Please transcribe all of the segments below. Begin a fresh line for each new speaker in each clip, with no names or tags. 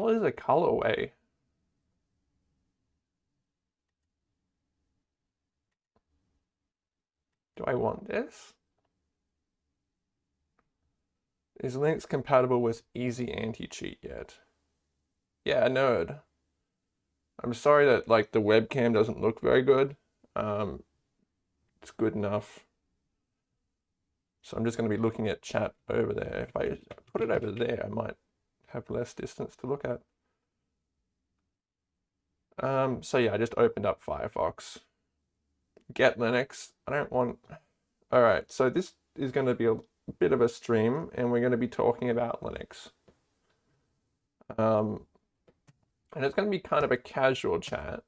hell is a colorway? Do I want this? Is Linux compatible with easy anti-cheat yet? Yeah, nerd. I'm sorry that like the webcam doesn't look very good. Um, it's good enough. So I'm just going to be looking at chat over there. If I put it over there, I might have less distance to look at. Um, so yeah, I just opened up Firefox. Get Linux. I don't want... All right, so this is going to be a bit of a stream and we're going to be talking about Linux. Um, and it's going to be kind of a casual chat.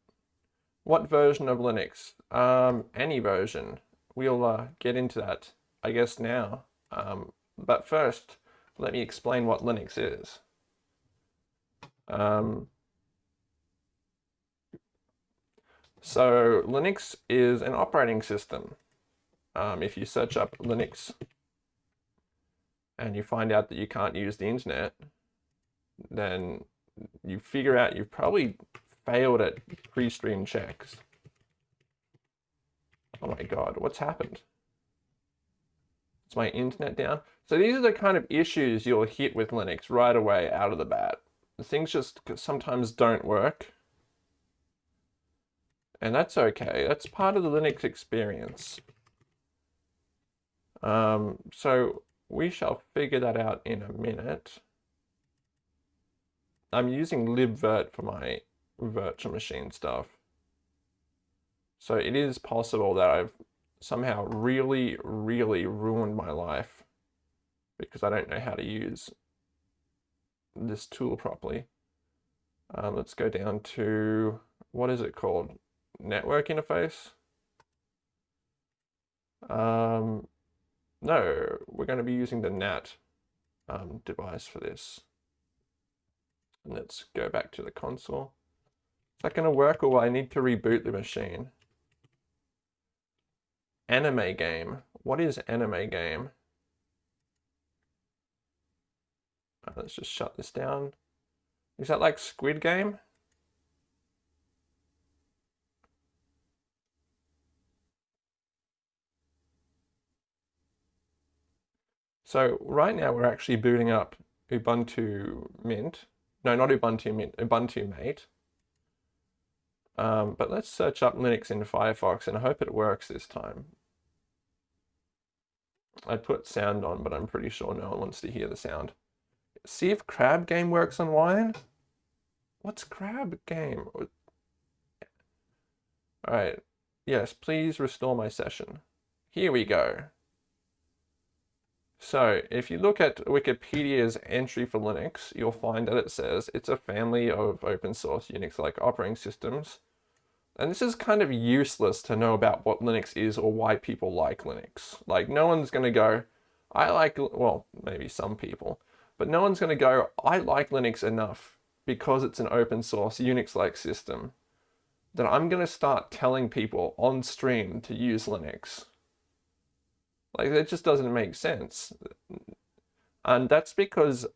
What version of Linux? Um, any version. We'll uh, get into that, I guess, now. Um, but first, let me explain what Linux is. Um, so Linux is an operating system. Um, if you search up Linux and you find out that you can't use the internet, then you figure out you've probably failed at pre-stream checks. Oh my god, what's happened? Is my internet down? So these are the kind of issues you'll hit with Linux right away out of the bat. Things just sometimes don't work. And that's okay. That's part of the Linux experience. Um, so we shall figure that out in a minute. I'm using libvirt for my virtual machine stuff. So it is possible that I've somehow really, really ruined my life because I don't know how to use this tool properly. Um, let's go down to, what is it called? Network interface? Um, no, we're going to be using the NAT um, device for this. Let's go back to the console. Is that going to work or will I need to reboot the machine? Anime game. What is anime game? Let's just shut this down. Is that like Squid Game? So right now we're actually booting up Ubuntu Mint. No, not Ubuntu Mint, Ubuntu Mate. Um, but let's search up Linux in Firefox and I hope it works this time. I put sound on, but I'm pretty sure no one wants to hear the sound. See if Crab Game works on Wine. What's Crab Game? All right. Yes, please restore my session. Here we go. So if you look at Wikipedia's entry for Linux, you'll find that it says it's a family of open source Unix-like operating systems. And this is kind of useless to know about what Linux is or why people like Linux. Like no one's going to go, I like, well, maybe some people, but no one's going to go, I like Linux enough because it's an open source Unix-like system that I'm going to start telling people on stream to use Linux. Like that just doesn't make sense. And that's because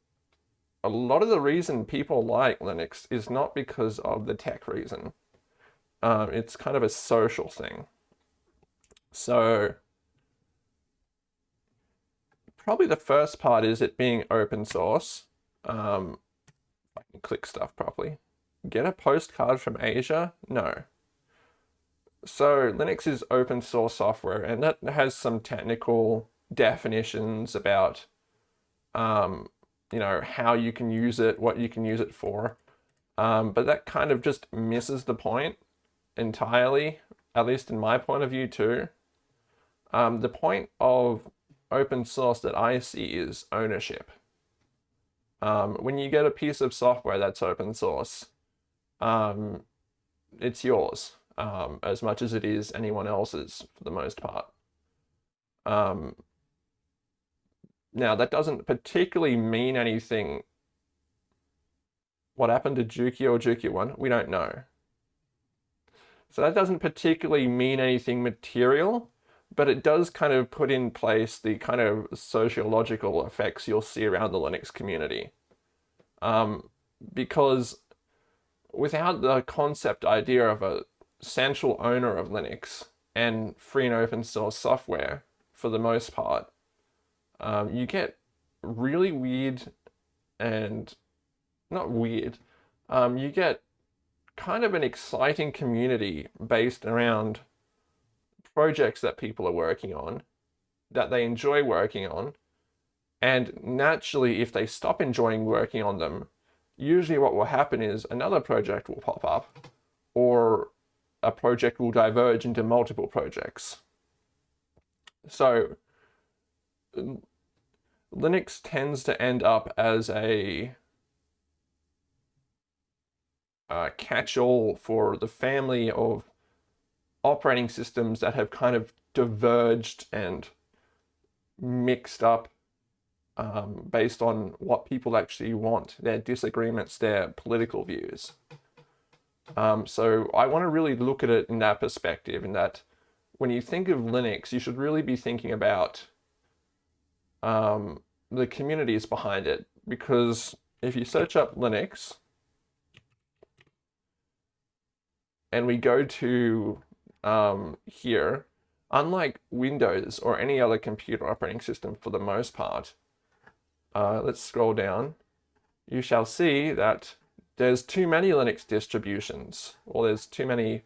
a lot of the reason people like Linux is not because of the tech reason. Um, it's kind of a social thing. So probably the first part is it being open source. Um, I can click stuff properly. Get a postcard from Asia? No. So Linux is open source software and that has some technical definitions about, um, you know, how you can use it, what you can use it for. Um, but that kind of just misses the point entirely, at least in my point of view too. Um, the point of open source that I see is ownership. Um, when you get a piece of software that's open source, um, it's yours um, as much as it is anyone else's for the most part. Um, now, that doesn't particularly mean anything. What happened to Juki or Juki 1? We don't know. So that doesn't particularly mean anything material, but it does kind of put in place the kind of sociological effects you'll see around the Linux community. Um, because without the concept idea of a central owner of Linux and free and open source software for the most part, um, you get really weird and not weird, um, you get kind of an exciting community based around projects that people are working on, that they enjoy working on, and naturally, if they stop enjoying working on them, usually what will happen is another project will pop up, or a project will diverge into multiple projects. So Linux tends to end up as a catch-all for the family of operating systems that have kind of diverged and mixed up um, based on what people actually want, their disagreements, their political views. Um, so I want to really look at it in that perspective, in that when you think of Linux, you should really be thinking about um, the communities behind it. Because if you search up Linux, and we go to um, here, unlike Windows or any other computer operating system for the most part, uh, let's scroll down, you shall see that there's too many Linux distributions, or there's too many,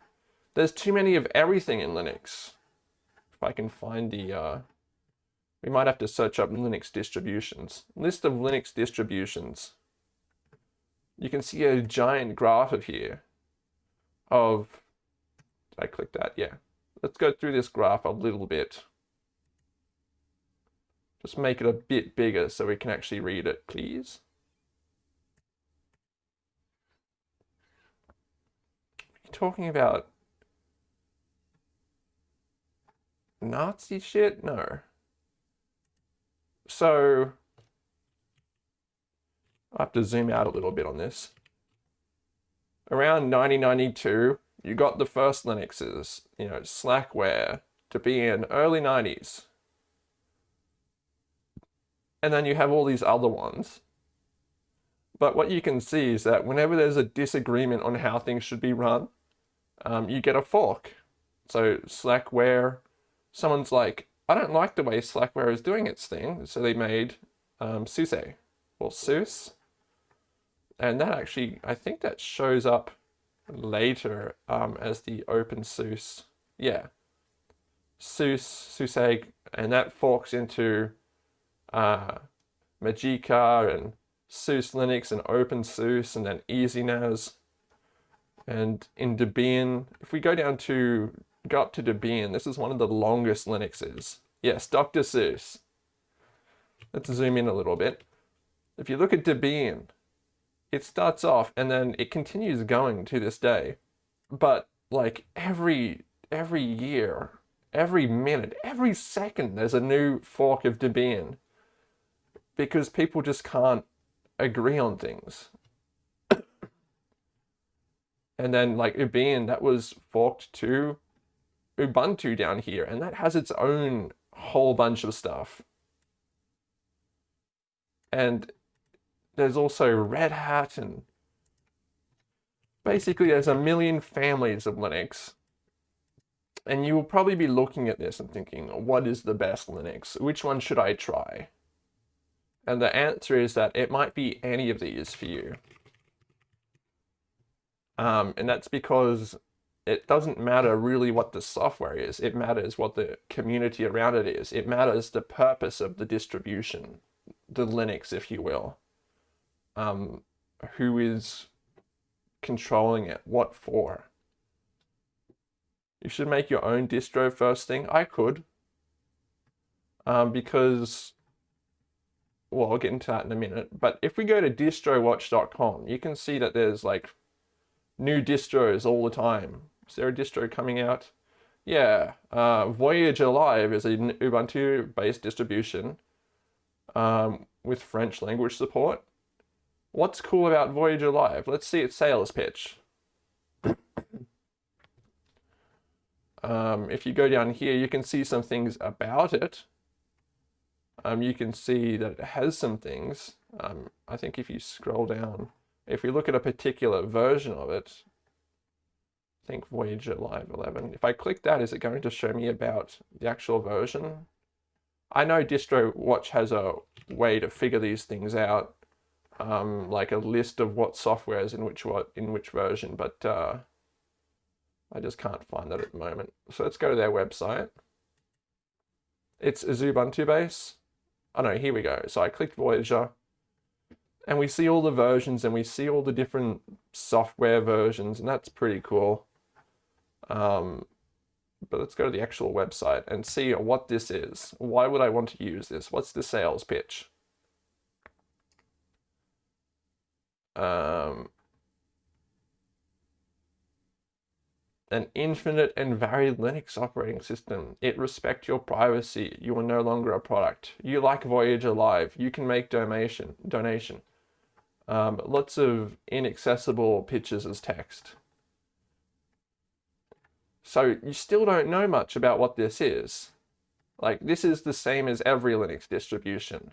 there's too many of everything in Linux. If I can find the, uh, we might have to search up Linux distributions. List of Linux distributions. You can see a giant graph of here of, I click that? Yeah. Let's go through this graph a little bit. Just make it a bit bigger so we can actually read it, please. talking about Nazi shit? No. So, I have to zoom out a little bit on this. Around 1992, you got the first Linuxes, you know, Slackware, to be in early 90s. And then you have all these other ones. But what you can see is that whenever there's a disagreement on how things should be run, um, you get a fork. So Slackware, someone's like, I don't like the way Slackware is doing its thing, so they made um, SUSE, or SUSE. And that actually, I think that shows up later um, as the OpenSUSE. Yeah, SUSE, SUSE, and that forks into uh, Mageia and SUSE Linux and OpenSUSE and then EasyNAS. And in Debian, if we go down to, go up to Debian, this is one of the longest Linuxes. Yes, Dr. Seuss. Let's zoom in a little bit. If you look at Debian, it starts off and then it continues going to this day. But like every every year, every minute, every second, there's a new fork of Debian because people just can't agree on things. And then like Debian, that was forked to Ubuntu down here, and that has its own whole bunch of stuff. And there's also Red Hat and basically there's a million families of Linux. And you will probably be looking at this and thinking, what is the best Linux? Which one should I try? And the answer is that it might be any of these for you. Um, and that's because it doesn't matter really what the software is. It matters what the community around it is. It matters the purpose of the distribution, the Linux, if you will. Um, who is controlling it, what for. You should make your own distro first thing. I could. Um, because, well, I'll get into that in a minute. But if we go to distrowatch.com, you can see that there's like new distros all the time. Is there a distro coming out? Yeah, uh, Voyager Live is an Ubuntu-based distribution um, with French language support. What's cool about Voyager Live? Let's see its sales pitch. um, if you go down here, you can see some things about it. Um, you can see that it has some things. Um, I think if you scroll down, if we look at a particular version of it, I think Voyager Live 11, if I click that, is it going to show me about the actual version? I know DistroWatch has a way to figure these things out, um, like a list of what software is in which what in which version, but uh, I just can't find that at the moment. So let's go to their website. It's Ubuntu base. Oh no, here we go. So I clicked Voyager and we see all the versions and we see all the different software versions and that's pretty cool. Um, but let's go to the actual website and see what this is. Why would I want to use this? What's the sales pitch? Um, an infinite and varied Linux operating system. It respects your privacy. You are no longer a product. You like Voyager Live. You can make donation. Donation. Um, lots of inaccessible pictures as text. So you still don't know much about what this is. Like this is the same as every Linux distribution.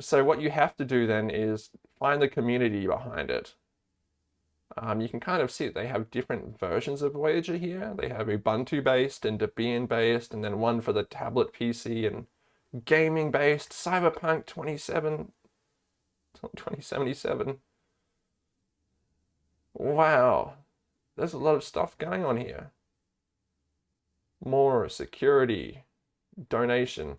So what you have to do then is find the community behind it. Um, you can kind of see that they have different versions of Voyager here. They have Ubuntu based and Debian based, and then one for the tablet PC and gaming based, Cyberpunk 27, 2077. Wow, there's a lot of stuff going on here. More security, donation.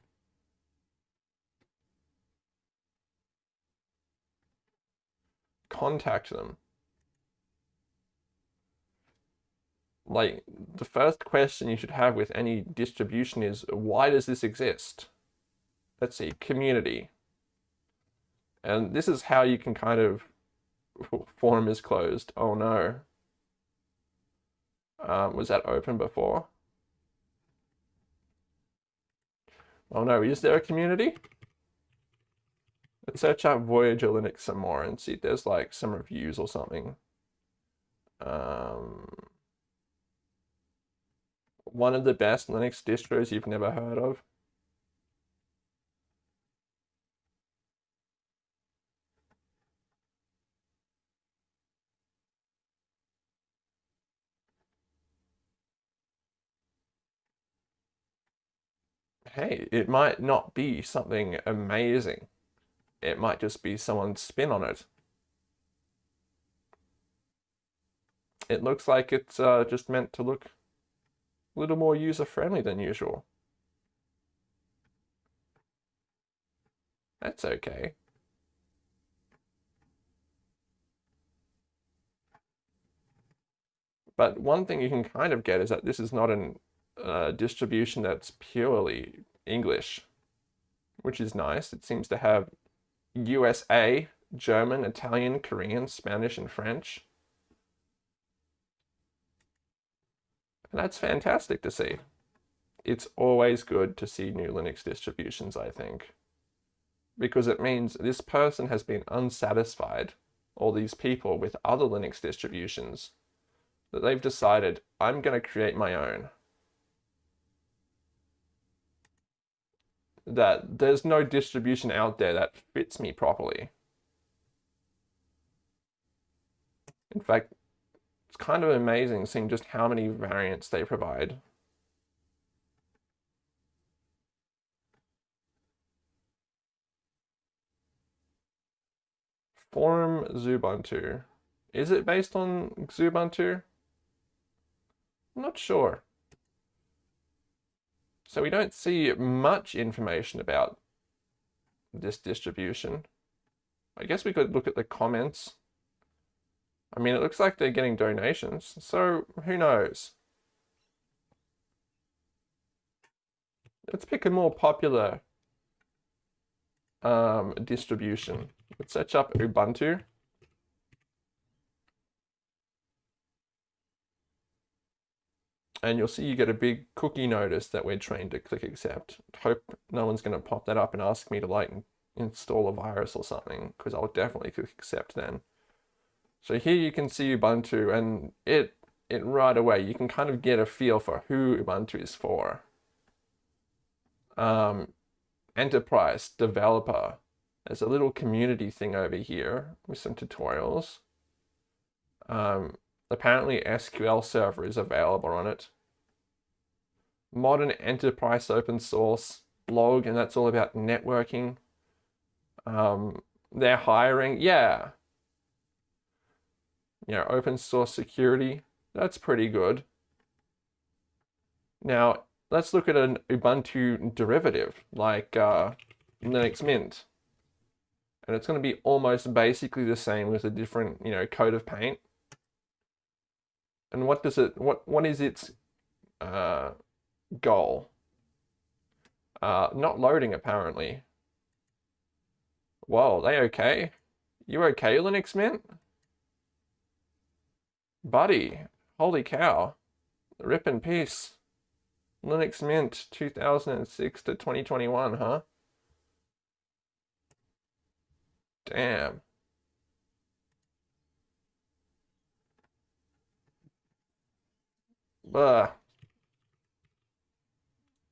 Contact them. Like, the first question you should have with any distribution is, why does this exist? Let's see, community. And this is how you can kind of, forum is closed. Oh no. Um, was that open before? Oh no, is there a community? Let's search out Voyager Linux some more and see if there's like some reviews or something. Um, one of the best Linux distros you've never heard of. hey, it might not be something amazing. It might just be someone's spin on it. It looks like it's uh, just meant to look a little more user-friendly than usual. That's okay. But one thing you can kind of get is that this is not a uh, distribution that's purely English, which is nice. It seems to have USA, German, Italian, Korean, Spanish, and French. And that's fantastic to see. It's always good to see new Linux distributions, I think, because it means this person has been unsatisfied, all these people with other Linux distributions, that they've decided, I'm going to create my own. That there's no distribution out there that fits me properly. In fact, it's kind of amazing seeing just how many variants they provide. Forum Xubuntu. Is it based on Xubuntu? I'm not sure. So we don't see much information about this distribution. I guess we could look at the comments. I mean, it looks like they're getting donations, so who knows? Let's pick a more popular um, distribution. Let's search up Ubuntu. And you'll see you get a big cookie notice that we're trained to click accept. Hope no one's going to pop that up and ask me to like install a virus or something because I'll definitely click accept then. So here you can see Ubuntu and it, it right away, you can kind of get a feel for who Ubuntu is for. Um, enterprise, developer, There's a little community thing over here with some tutorials. Um, apparently SQL Server is available on it. Modern enterprise open source blog, and that's all about networking. Um, they're hiring, yeah. You know, open source security, that's pretty good. Now, let's look at an Ubuntu derivative like uh, Linux Mint. And it's going to be almost basically the same with a different, you know, coat of paint. And what does it, what, what is its uh, goal? Uh, not loading, apparently. Whoa, they okay? You okay, Linux Mint? Buddy, holy cow. Rip in peace. Linux Mint 2006 to 2021, huh? Damn. Bah.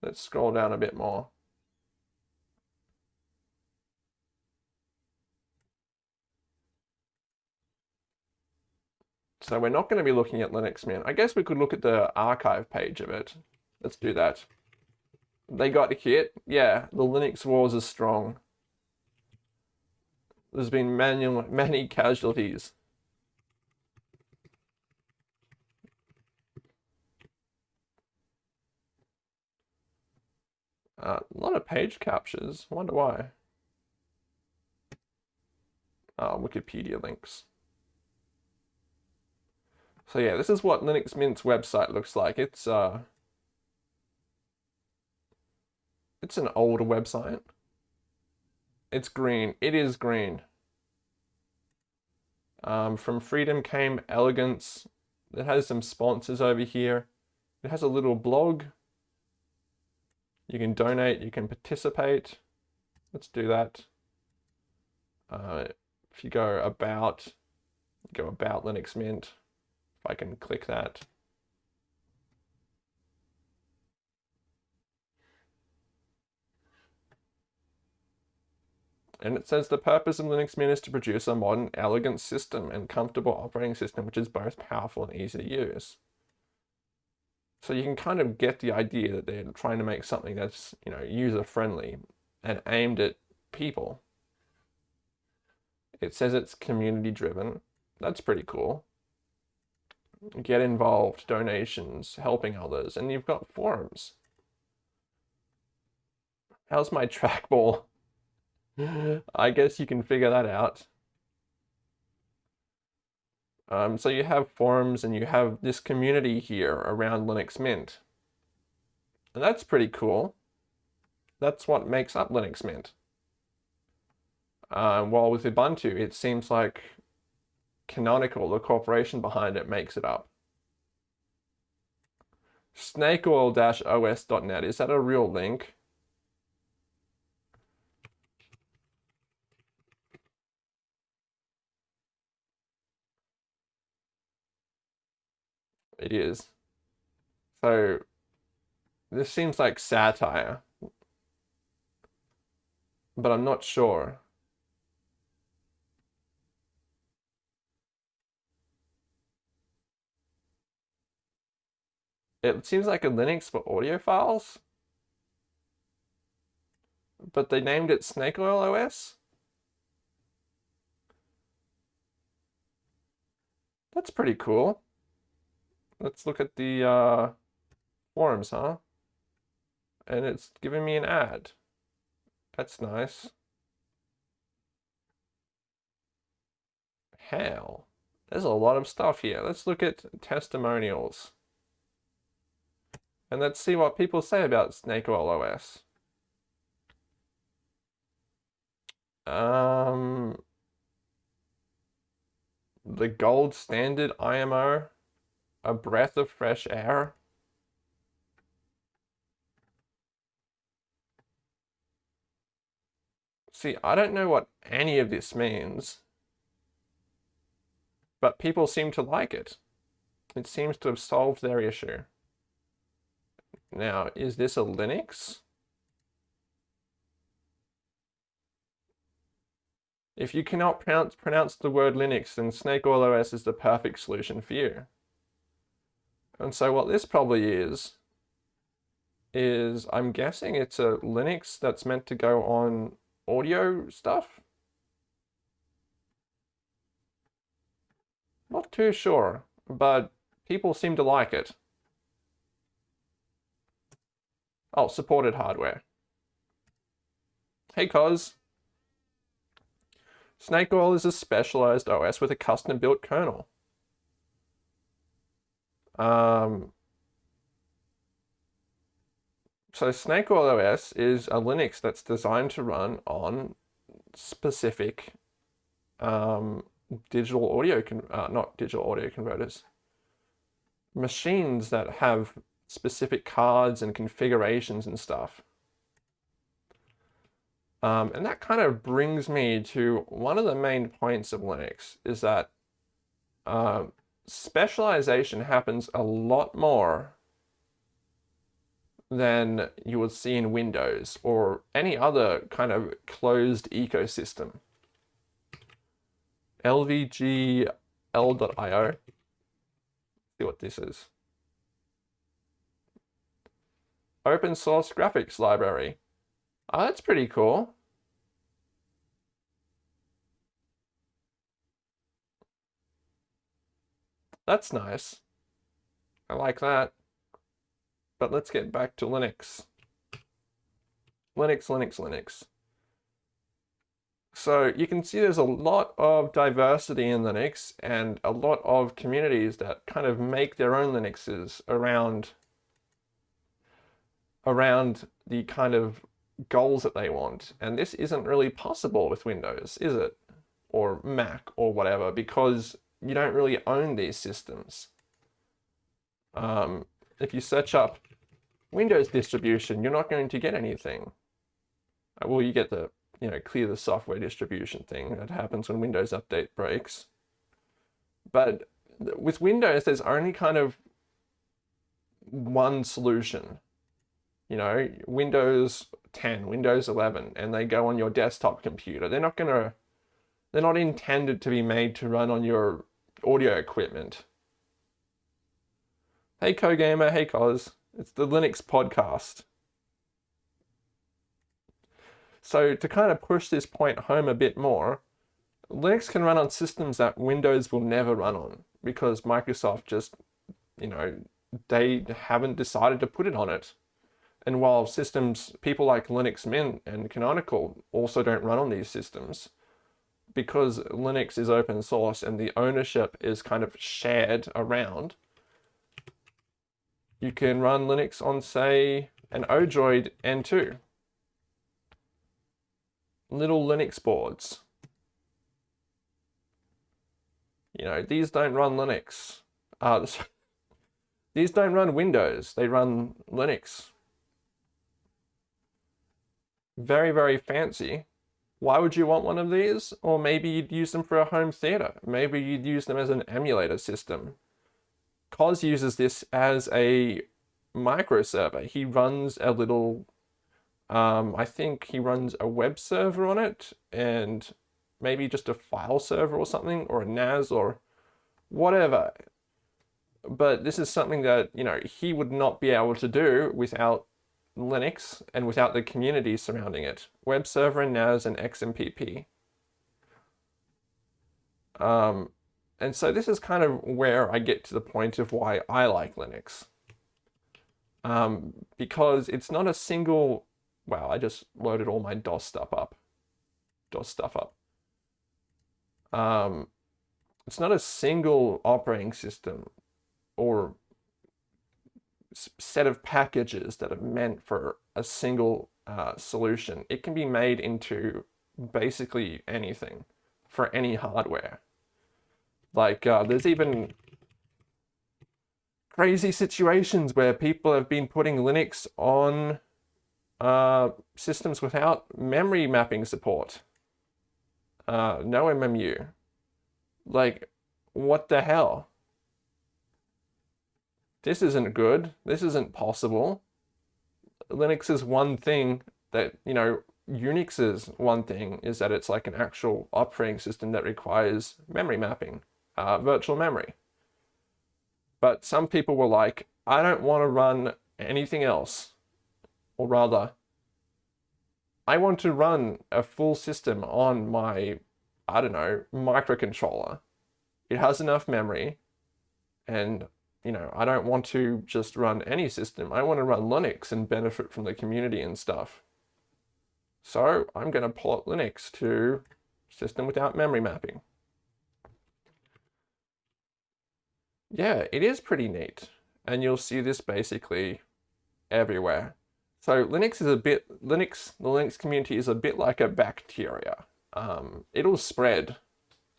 Let's scroll down a bit more. So we're not going to be looking at Linux Mint. I guess we could look at the archive page of it. Let's do that. They got the kit. Yeah, the Linux wars are strong. There's been many, many casualties. Uh, a lot of page captures. I wonder why. Uh, Wikipedia links. So yeah, this is what Linux Mint's website looks like. It's uh, it's an older website. It's green. It is green. Um, from Freedom came Elegance. It has some sponsors over here. It has a little blog you can donate, you can participate. Let's do that. Uh, if you go about, go about Linux Mint, if I can click that. And it says the purpose of Linux Mint is to produce a modern, elegant system and comfortable operating system which is both powerful and easy to use. So you can kind of get the idea that they're trying to make something that's, you know, user friendly and aimed at people. It says it's community driven. That's pretty cool. Get involved, donations, helping others, and you've got forums. How's my trackball? I guess you can figure that out. Um, so you have forums and you have this community here around Linux Mint. And that's pretty cool. That's what makes up Linux Mint. Um, while with Ubuntu, it seems like Canonical, the corporation behind it, makes it up. Snakeoil-os.net, is that a real link? It is. So this seems like satire, but I'm not sure. It seems like a Linux for audio files, but they named it Snake Oil OS. That's pretty cool. Let's look at the uh, forums, huh? And it's giving me an ad. That's nice. Hell, there's a lot of stuff here. Let's look at testimonials. And let's see what people say about Snake OS. Um, the gold standard IMO a breath of fresh air. See, I don't know what any of this means, but people seem to like it. It seems to have solved their issue. Now, is this a Linux? If you cannot pronounce, pronounce the word Linux, then Snake Oil OS is the perfect solution for you. And so what this probably is, is I'm guessing it's a Linux that's meant to go on audio stuff. Not too sure, but people seem to like it. Oh, supported hardware. Hey, Cos. Snake Oil is a specialized OS with a custom-built kernel. Um, so Snake Oil OS is a Linux that's designed to run on specific um, digital audio, uh, not digital audio converters, machines that have specific cards and configurations and stuff. Um, and that kind of brings me to one of the main points of Linux is that uh, specialization happens a lot more than you would see in Windows or any other kind of closed ecosystem. lvgl.io, see what this is. Open source graphics library. Oh, that's pretty cool. That's nice. I like that. But let's get back to Linux. Linux, Linux, Linux. So you can see there's a lot of diversity in Linux and a lot of communities that kind of make their own Linuxes around around the kind of goals that they want. And this isn't really possible with Windows, is it? Or Mac or whatever, because you don't really own these systems. Um, if you search up Windows distribution, you're not going to get anything. Uh, well, you get the, you know, clear the software distribution thing that happens when Windows Update breaks. But with Windows, there's only kind of one solution. You know, Windows 10, Windows 11, and they go on your desktop computer. They're not going to, they're not intended to be made to run on your audio equipment. Hey CoGamer, hey Cos, it's the Linux podcast. So to kind of push this point home a bit more, Linux can run on systems that Windows will never run on because Microsoft just, you know, they haven't decided to put it on it. And while systems, people like Linux Mint and Canonical also don't run on these systems, because Linux is open source and the ownership is kind of shared around, you can run Linux on, say, an Odroid N2. Little Linux boards. You know, these don't run Linux. Uh, these don't run Windows, they run Linux. Very, very fancy. Why would you want one of these? Or maybe you'd use them for a home theater. Maybe you'd use them as an emulator system. Cos uses this as a micro server. He runs a little, um, I think he runs a web server on it and maybe just a file server or something or a NAS or whatever. But this is something that, you know, he would not be able to do without Linux and without the community surrounding it. Web server and NAS and XMPP. Um, and so this is kind of where I get to the point of why I like Linux. Um, because it's not a single, wow, I just loaded all my DOS stuff up. DOS stuff up. Um, it's not a single operating system or set of packages that are meant for a single uh, solution. It can be made into basically anything for any hardware. Like uh, there's even crazy situations where people have been putting Linux on uh, systems without memory mapping support. Uh, no MMU. Like, what the hell? This isn't good. This isn't possible. Linux is one thing that, you know, Unix is one thing is that it's like an actual operating system that requires memory mapping, uh, virtual memory. But some people were like, I don't want to run anything else. Or rather, I want to run a full system on my, I don't know, microcontroller. It has enough memory and you know, I don't want to just run any system. I want to run Linux and benefit from the community and stuff. So I'm going to port Linux to system without memory mapping. Yeah, it is pretty neat. And you'll see this basically everywhere. So Linux is a bit, Linux, the Linux community is a bit like a bacteria. Um, it'll spread.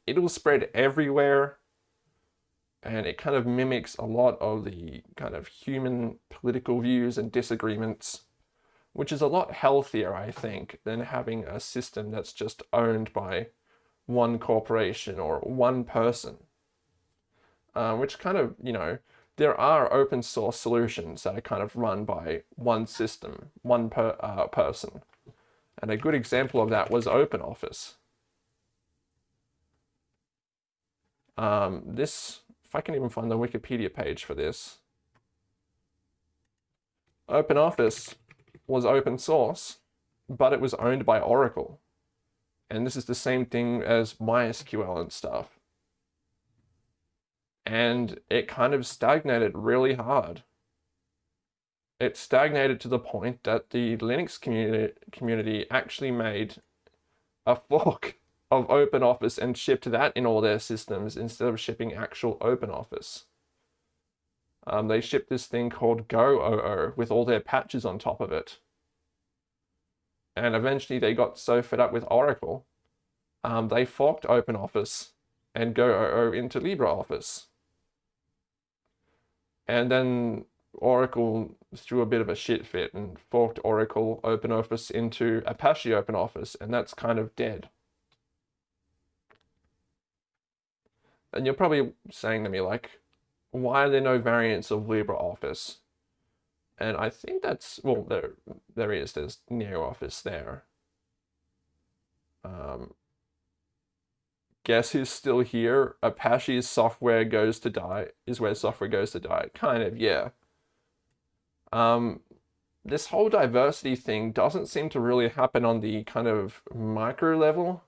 It'll spread everywhere and it kind of mimics a lot of the kind of human political views and disagreements, which is a lot healthier, I think, than having a system that's just owned by one corporation or one person. Uh, which kind of, you know, there are open source solutions that are kind of run by one system, one per, uh, person. And a good example of that was OpenOffice. Um, this if I can even find the Wikipedia page for this. OpenOffice was open source, but it was owned by Oracle. And this is the same thing as MySQL and stuff. And it kind of stagnated really hard. It stagnated to the point that the Linux community, community actually made a fork of OpenOffice and shipped that in all their systems instead of shipping actual OpenOffice. Um, they shipped this thing called Go-oo with all their patches on top of it. And eventually they got so fed up with Oracle, um, they forked OpenOffice and Go-oo into LibreOffice. And then Oracle threw a bit of a shit fit and forked Oracle OpenOffice into Apache OpenOffice, and that's kind of dead. And you're probably saying to me like, why are there no variants of LibreOffice? And I think that's, well, there, there is, there's NeoOffice there. Um, guess who's still here? Apache's software goes to die, is where software goes to die. Kind of, yeah. Um, this whole diversity thing doesn't seem to really happen on the kind of micro level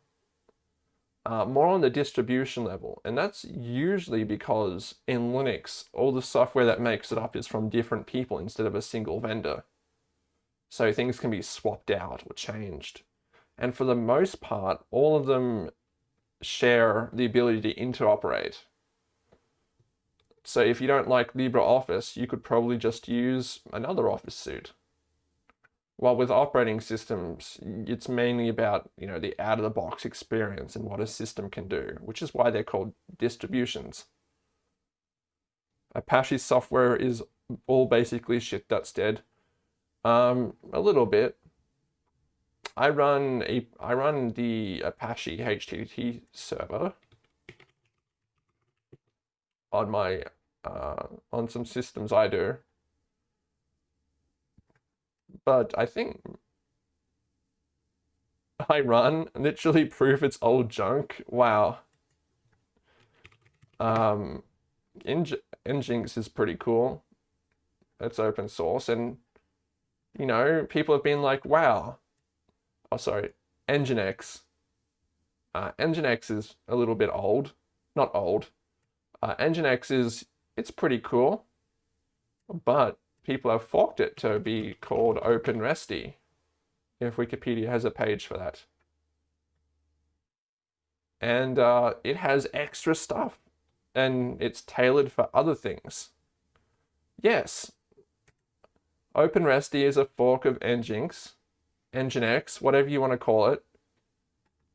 uh, more on the distribution level. And that's usually because in Linux, all the software that makes it up is from different people instead of a single vendor. So things can be swapped out or changed. And for the most part, all of them share the ability to interoperate. So if you don't like LibreOffice, you could probably just use another Office suite. While with operating systems, it's mainly about, you know, the out-of-the-box experience and what a system can do, which is why they're called distributions. Apache software is all basically shit that's dead. Um, a little bit. I run a I run the Apache HTTP server on my uh, on some systems I do. But I think I run literally proof it's old junk. Wow. Um, Nginx is pretty cool. It's open source and you know, people have been like, wow. Oh, sorry, Nginx. Uh, Nginx is a little bit old. Not old. Uh, Nginx is, it's pretty cool. But people have forked it to be called OpenResty, if Wikipedia has a page for that. And uh, it has extra stuff, and it's tailored for other things. Yes, OpenResty is a fork of Nginx, Nginx, whatever you want to call it.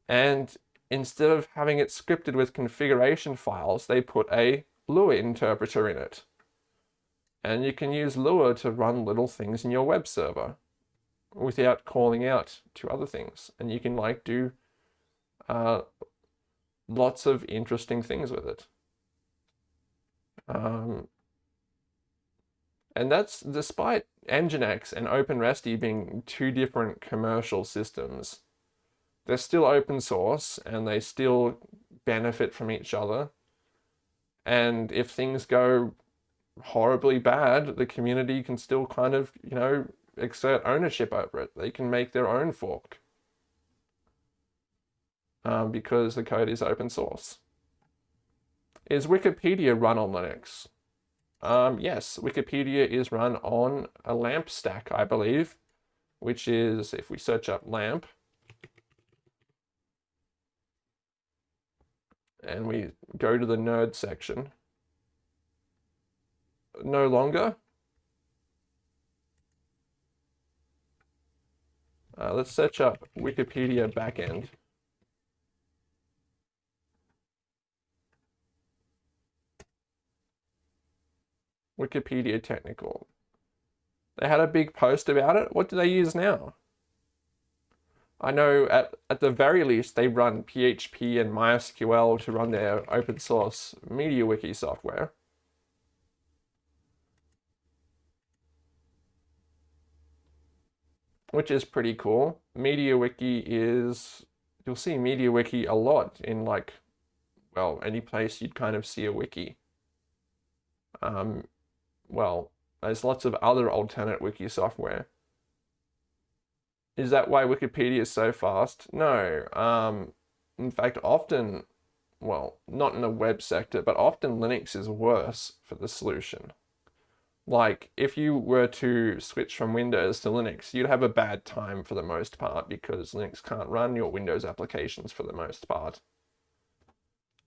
And instead of having it scripted with configuration files, they put a Lua interpreter in it. And you can use Lua to run little things in your web server without calling out to other things. And you can like do uh, lots of interesting things with it. Um, And that's despite Nginx and OpenResty being two different commercial systems. They're still open source and they still benefit from each other. And if things go horribly bad, the community can still kind of, you know, exert ownership over it. They can make their own fork um, because the code is open source. Is Wikipedia run on Linux? Um, yes, Wikipedia is run on a LAMP stack, I believe, which is, if we search up LAMP, and we go to the nerd section, no longer. Uh, let's search up Wikipedia backend. Wikipedia technical. They had a big post about it. What do they use now? I know at, at the very least they run PHP and MySQL to run their open source MediaWiki software. Which is pretty cool. MediaWiki is, you'll see MediaWiki a lot in like, well, any place you'd kind of see a wiki. Um, well, there's lots of other alternate wiki software. Is that why Wikipedia is so fast? No. Um, in fact, often, well, not in the web sector, but often Linux is worse for the solution. Like, if you were to switch from Windows to Linux, you'd have a bad time for the most part because Linux can't run your Windows applications for the most part.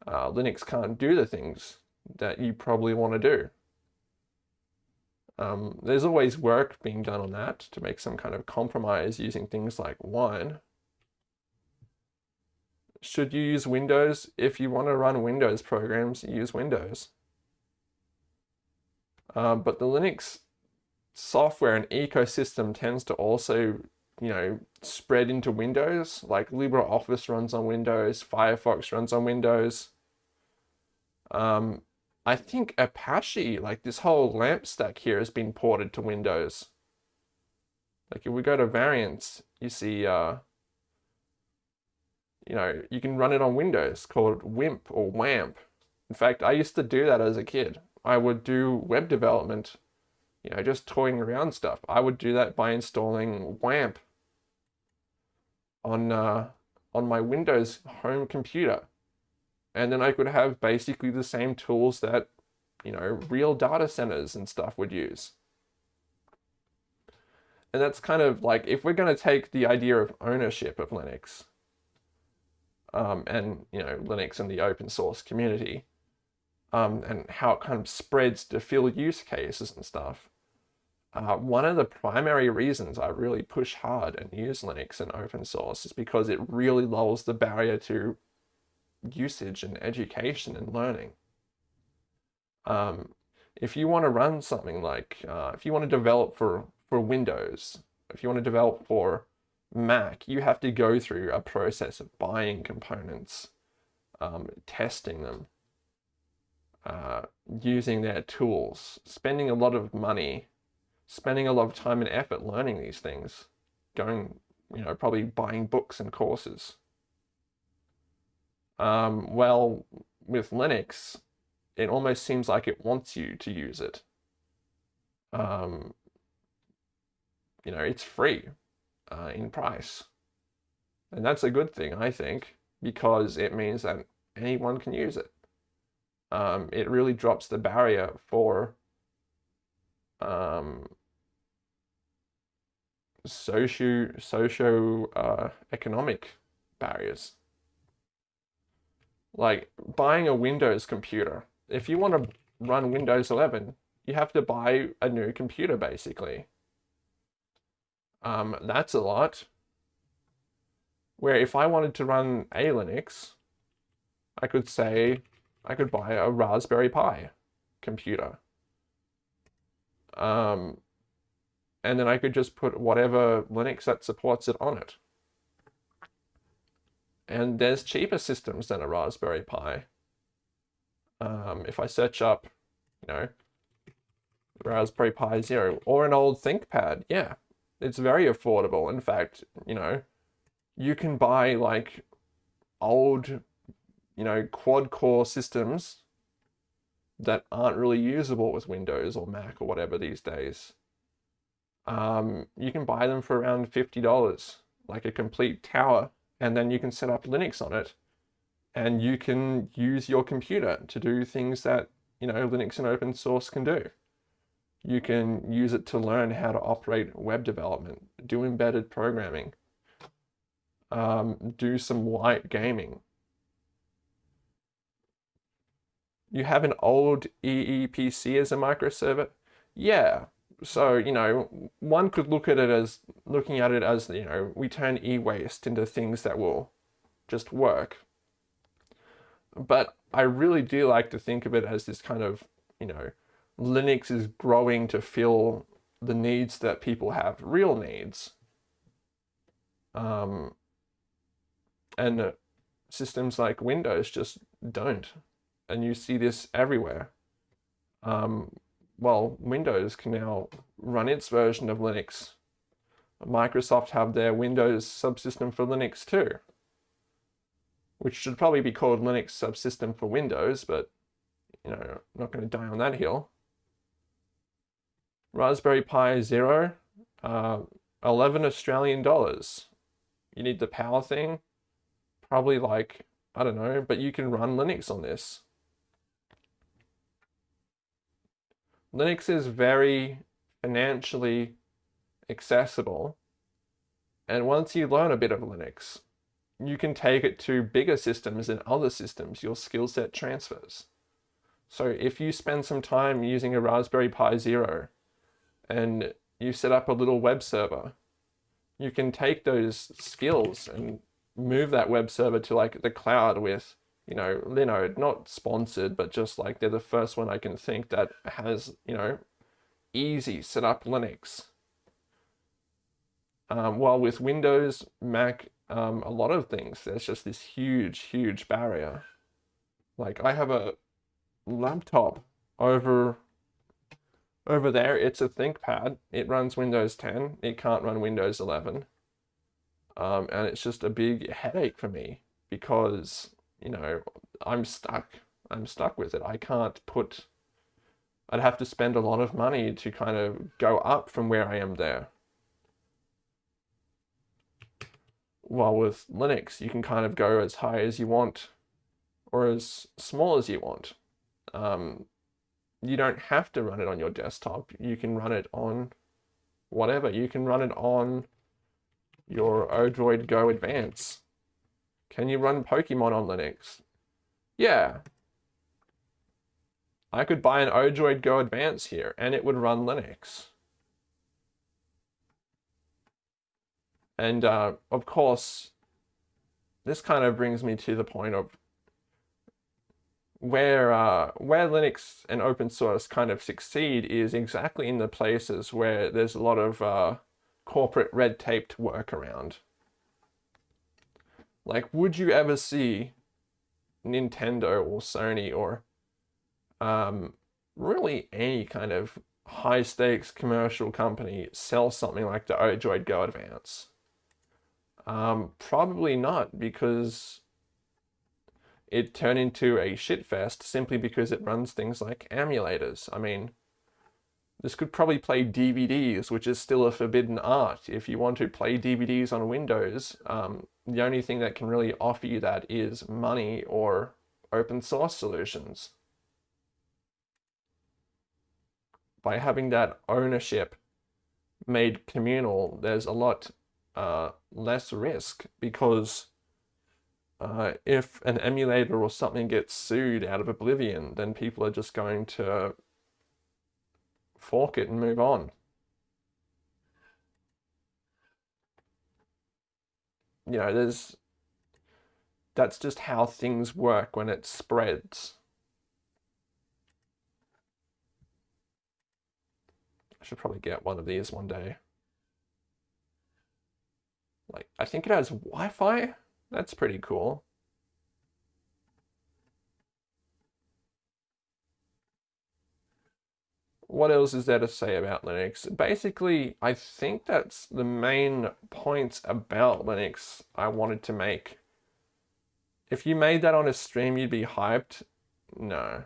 Uh, Linux can't do the things that you probably want to do. Um, there's always work being done on that to make some kind of compromise using things like wine. Should you use Windows? If you want to run Windows programs, use Windows. Um, but the Linux software and ecosystem tends to also, you know, spread into Windows. Like LibreOffice runs on Windows, Firefox runs on Windows. Um, I think Apache, like this whole LAMP stack here has been ported to Windows. Like if we go to variants, you see, uh, you know, you can run it on Windows called WIMP or WAMP. In fact, I used to do that as a kid. I would do web development, you know, just toying around stuff. I would do that by installing WAMP on, uh, on my Windows home computer and then I could have basically the same tools that, you know, real data centers and stuff would use. And that's kind of like, if we're going to take the idea of ownership of Linux, um, and, you know, Linux and the open source community, um, and how it kind of spreads to fill use cases and stuff, uh, one of the primary reasons I really push hard and use Linux and open source is because it really lowers the barrier to usage and education and learning. Um, if you want to run something like, uh, if you want to develop for, for Windows, if you want to develop for Mac, you have to go through a process of buying components, um, testing them, uh, using their tools, spending a lot of money, spending a lot of time and effort learning these things, going, you know, probably buying books and courses. Um, well, with Linux, it almost seems like it wants you to use it. Um, you know, it's free uh, in price. And that's a good thing, I think, because it means that anyone can use it. Um, it really drops the barrier for um, socio, socio uh, economic barriers like buying a Windows computer. If you want to run Windows 11, you have to buy a new computer basically. Um, that's a lot. Where if I wanted to run a Linux, I could say I could buy a Raspberry Pi computer. Um, and then I could just put whatever Linux that supports it on it. And there's cheaper systems than a Raspberry Pi. Um, if I search up, you know, Raspberry Pi Zero or an old ThinkPad. Yeah, it's very affordable. In fact, you know, you can buy like old, you know, quad core systems that aren't really usable with Windows or Mac or whatever these days. Um, you can buy them for around $50, like a complete tower, and then you can set up Linux on it. And you can use your computer to do things that, you know, Linux and open source can do. You can use it to learn how to operate web development, do embedded programming, um, do some light gaming. You have an old Eee PC as a microserver? Yeah. So, you know, one could look at it as looking at it as, you know, we turn e-waste into things that will just work. But I really do like to think of it as this kind of, you know, Linux is growing to fill the needs that people have, real needs. Um, and systems like Windows just don't. And you see this everywhere. Um, well, Windows can now run its version of Linux. Microsoft have their Windows subsystem for Linux too, which should probably be called Linux subsystem for Windows, but you know, I'm not going to die on that hill. Raspberry Pi Zero, uh, 11 Australian dollars. You need the power thing, probably like, I don't know, but you can run Linux on this. Linux is very financially accessible. And once you learn a bit of Linux, you can take it to bigger systems and other systems, your skill set transfers. So if you spend some time using a Raspberry Pi Zero and you set up a little web server, you can take those skills and move that web server to like the cloud with, you know, Linode, not sponsored, but just like they're the first one I can think that has, you know, easy set up Linux. Um, while with Windows, Mac, um, a lot of things, there's just this huge, huge barrier. Like I have a laptop over over there, it's a ThinkPad. It runs Windows 10. It can't run Windows 11. Um, and it's just a big headache for me because, you know, I'm stuck. I'm stuck with it. I can't put, I'd have to spend a lot of money to kind of go up from where I am there. While with Linux, you can kind of go as high as you want or as small as you want. Um, you don't have to run it on your desktop. You can run it on whatever. You can run it on your Odroid Go Advance. Can you run Pokemon on Linux? Yeah. I could buy an Odroid Go Advance here and it would run Linux. And uh, of course, this kind of brings me to the point of where uh, where Linux and open source kind of succeed is exactly in the places where there's a lot of uh, corporate red tape to work around. Like, would you ever see Nintendo or Sony or um, really any kind of high stakes commercial company sell something like the Odroid Go Advance? Um, probably not because it turned into a shitfest simply because it runs things like emulators. I mean, this could probably play DVDs, which is still a forbidden art. If you want to play DVDs on Windows, um, the only thing that can really offer you that is money or open source solutions. By having that ownership made communal, there's a lot uh, less risk because uh, if an emulator or something gets sued out of oblivion, then people are just going to fork it and move on. You know, there's that's just how things work when it spreads. I should probably get one of these one day. Like, I think it has Wi-Fi. That's pretty cool. What else is there to say about Linux? Basically, I think that's the main points about Linux I wanted to make. If you made that on a stream, you'd be hyped. No.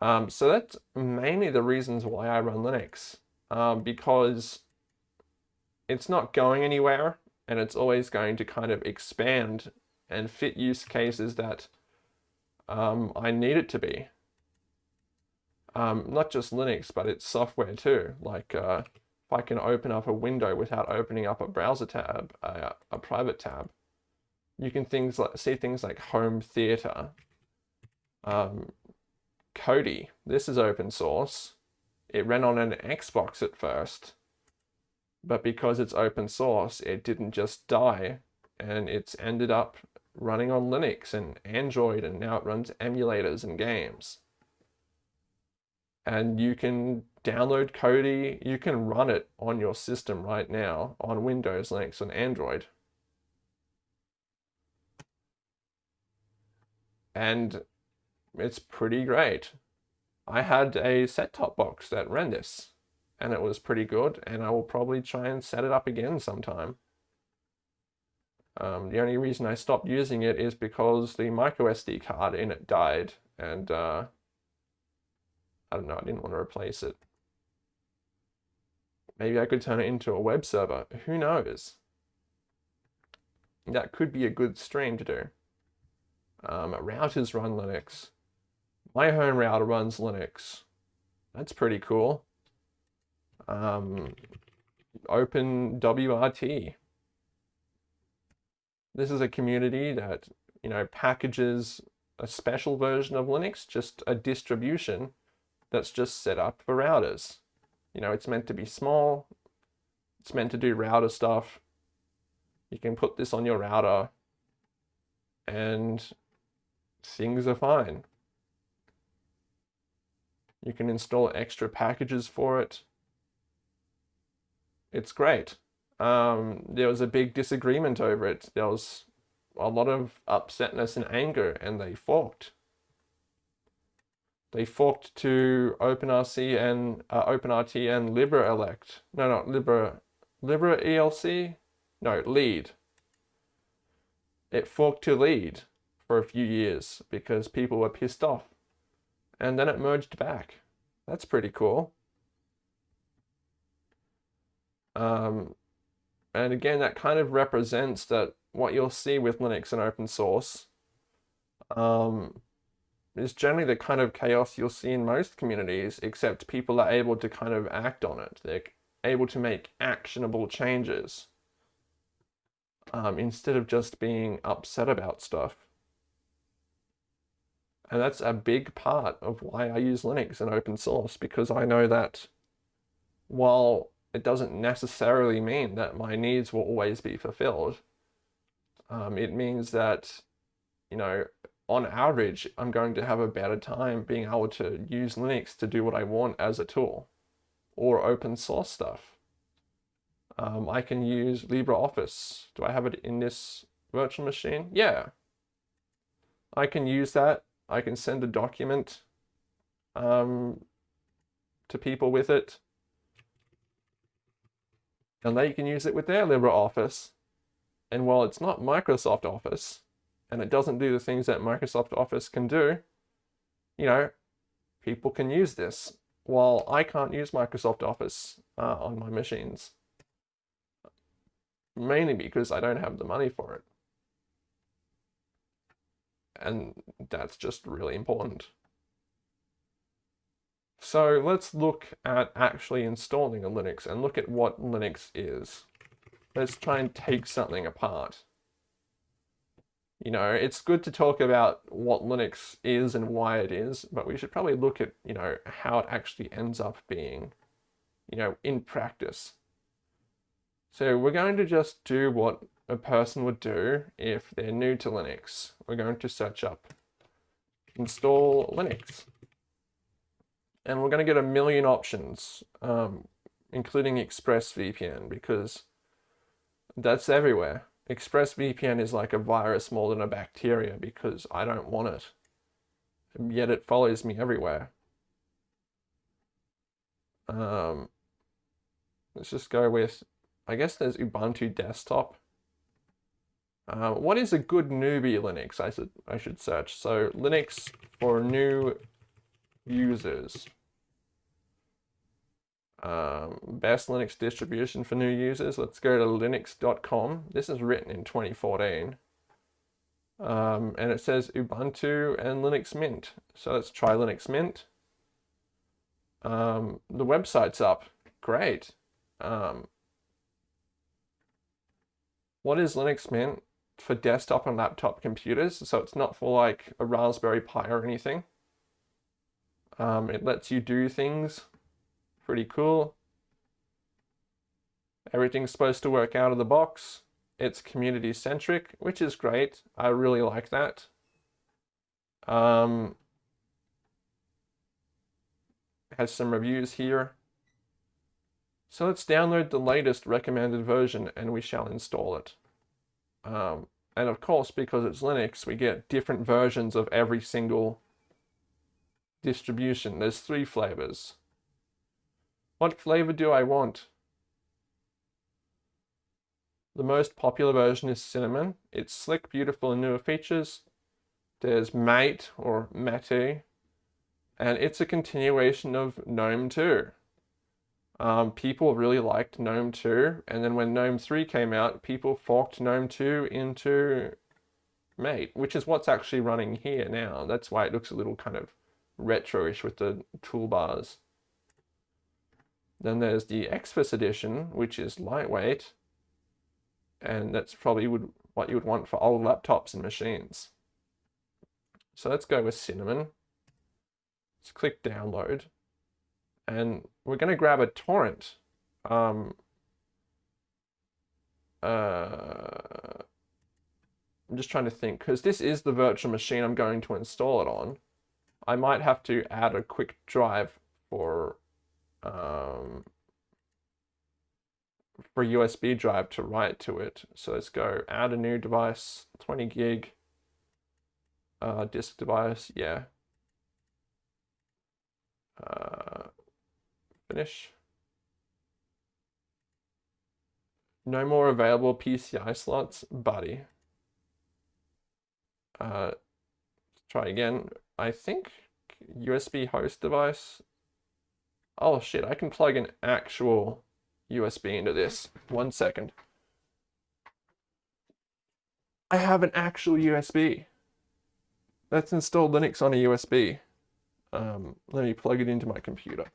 Um, so that's mainly the reasons why I run Linux, um, because it's not going anywhere and it's always going to kind of expand and fit use cases that um, I need it to be. Um, not just Linux, but it's software too. Like uh, if I can open up a window without opening up a browser tab, uh, a private tab, you can things like see things like home theater, um, Kodi. This is open source. It ran on an Xbox at first, but because it's open source, it didn't just die, and it's ended up running on Linux and Android, and now it runs emulators and games. And you can download Kodi, you can run it on your system right now on Windows, Linux, and Android. And it's pretty great. I had a set-top box that ran this and it was pretty good and I will probably try and set it up again sometime. Um, the only reason I stopped using it is because the micro SD card in it died and uh, I don't know, I didn't want to replace it. Maybe I could turn it into a web server, who knows? That could be a good stream to do. Um, routers run Linux. My home router runs Linux. That's pretty cool. Um, OpenWrt. This is a community that, you know, packages a special version of Linux, just a distribution that's just set up for routers. You know, it's meant to be small. It's meant to do router stuff. You can put this on your router and things are fine. You can install extra packages for it. It's great. Um, there was a big disagreement over it. There was a lot of upsetness and anger and they forked. They forked to OpenRC and uh, OpenRT and LibreELEC. No, not Libre, Libre ELC? No, LEDE. It forked to LEDE for a few years because people were pissed off. And then it merged back. That's pretty cool. Um, and again, that kind of represents that what you'll see with Linux and open source um, is generally the kind of chaos you'll see in most communities, except people are able to kind of act on it. They're able to make actionable changes um, instead of just being upset about stuff. And that's a big part of why I use Linux and open source because I know that while it doesn't necessarily mean that my needs will always be fulfilled, um, it means that, you know, on average, I'm going to have a better time being able to use Linux to do what I want as a tool or open source stuff. Um, I can use LibreOffice. Do I have it in this virtual machine? Yeah. I can use that I can send a document um, to people with it. And they can use it with their LibreOffice. And while it's not Microsoft Office, and it doesn't do the things that Microsoft Office can do, you know, people can use this while I can't use Microsoft Office uh, on my machines. Mainly because I don't have the money for it and that's just really important. So let's look at actually installing a Linux and look at what Linux is. Let's try and take something apart. You know, it's good to talk about what Linux is and why it is, but we should probably look at, you know, how it actually ends up being, you know, in practice. So we're going to just do what a person would do if they're new to Linux. We're going to search up install Linux. And we're going to get a million options, um, including ExpressVPN, because that's everywhere. ExpressVPN is like a virus more than a bacteria because I don't want it. Yet it follows me everywhere. Um, let's just go with, I guess there's Ubuntu desktop. Uh, what is a good newbie Linux? I should I should search. So Linux for new users. Um, best Linux distribution for new users. Let's go to linux.com. This is written in 2014. Um, and it says Ubuntu and Linux Mint. So let's try Linux Mint. Um, the website's up. Great. Um, what is Linux Mint? For desktop and laptop computers. So it's not for like a Raspberry Pi or anything. Um, it lets you do things. Pretty cool. Everything's supposed to work out of the box. It's community centric, which is great. I really like that. Um, has some reviews here. So let's download the latest recommended version and we shall install it. Um, and of course, because it's Linux, we get different versions of every single distribution. There's three flavors. What flavor do I want? The most popular version is cinnamon. It's slick, beautiful, and newer features. There's mate or mate, and it's a continuation of GNOME 2. Um, people really liked GNOME 2, and then when GNOME 3 came out, people forked GNOME 2 into Mate, which is what's actually running here now. That's why it looks a little kind of retro-ish with the toolbars. Then there's the Xfce edition, which is lightweight, and that's probably would what you would want for old laptops and machines. So let's go with Cinnamon. Let's click download, and we're going to grab a torrent. Um, uh, I'm just trying to think, because this is the virtual machine I'm going to install it on. I might have to add a quick drive for um, for USB drive to write to it. So let's go add a new device, 20 gig uh, disk device, yeah. Uh, finish. No more available PCI slots, buddy. Uh, try again. I think USB host device. Oh shit, I can plug an actual USB into this. One second. I have an actual USB. Let's install Linux on a USB. Um, let me plug it into my computer.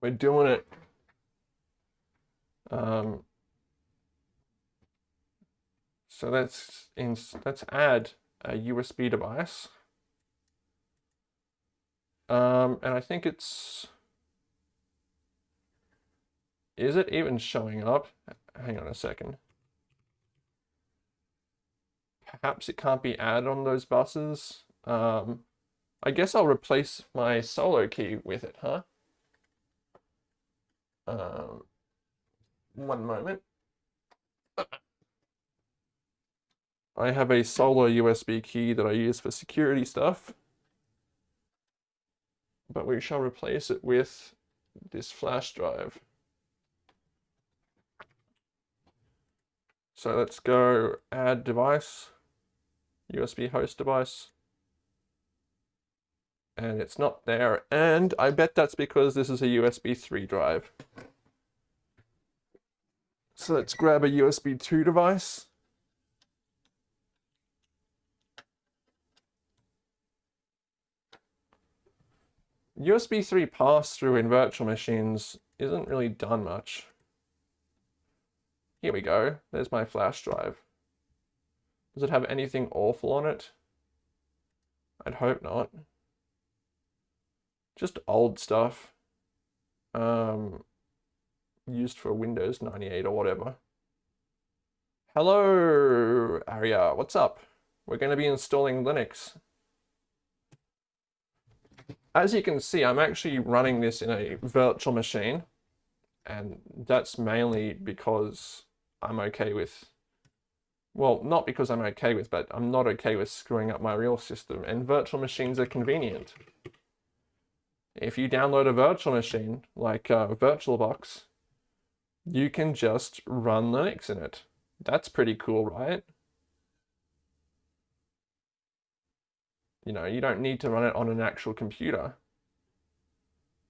We're doing it. Um, so let's in, let's add a USB device. Um, and I think it's, is it even showing up? Hang on a second. Perhaps it can't be added on those buses. Um, I guess I'll replace my solo key with it, huh? Um, one moment. I have a solo USB key that I use for security stuff. But we shall replace it with this flash drive. So let's go add device, USB host device. And it's not there. And I bet that's because this is a USB 3 drive. So let's grab a USB 2 device. USB 3 pass-through in virtual machines isn't really done much. Here we go. There's my flash drive. Does it have anything awful on it? I'd hope not. Just old stuff. Um, used for Windows 98 or whatever. Hello, Aria. What's up? We're going to be installing Linux as you can see, I'm actually running this in a virtual machine. And that's mainly because I'm okay with Well, not because I'm okay with, but I'm not okay with screwing up my real system, and virtual machines are convenient. If you download a virtual machine, like uh, VirtualBox, you can just run Linux in it. That's pretty cool, right? You know, you don't need to run it on an actual computer.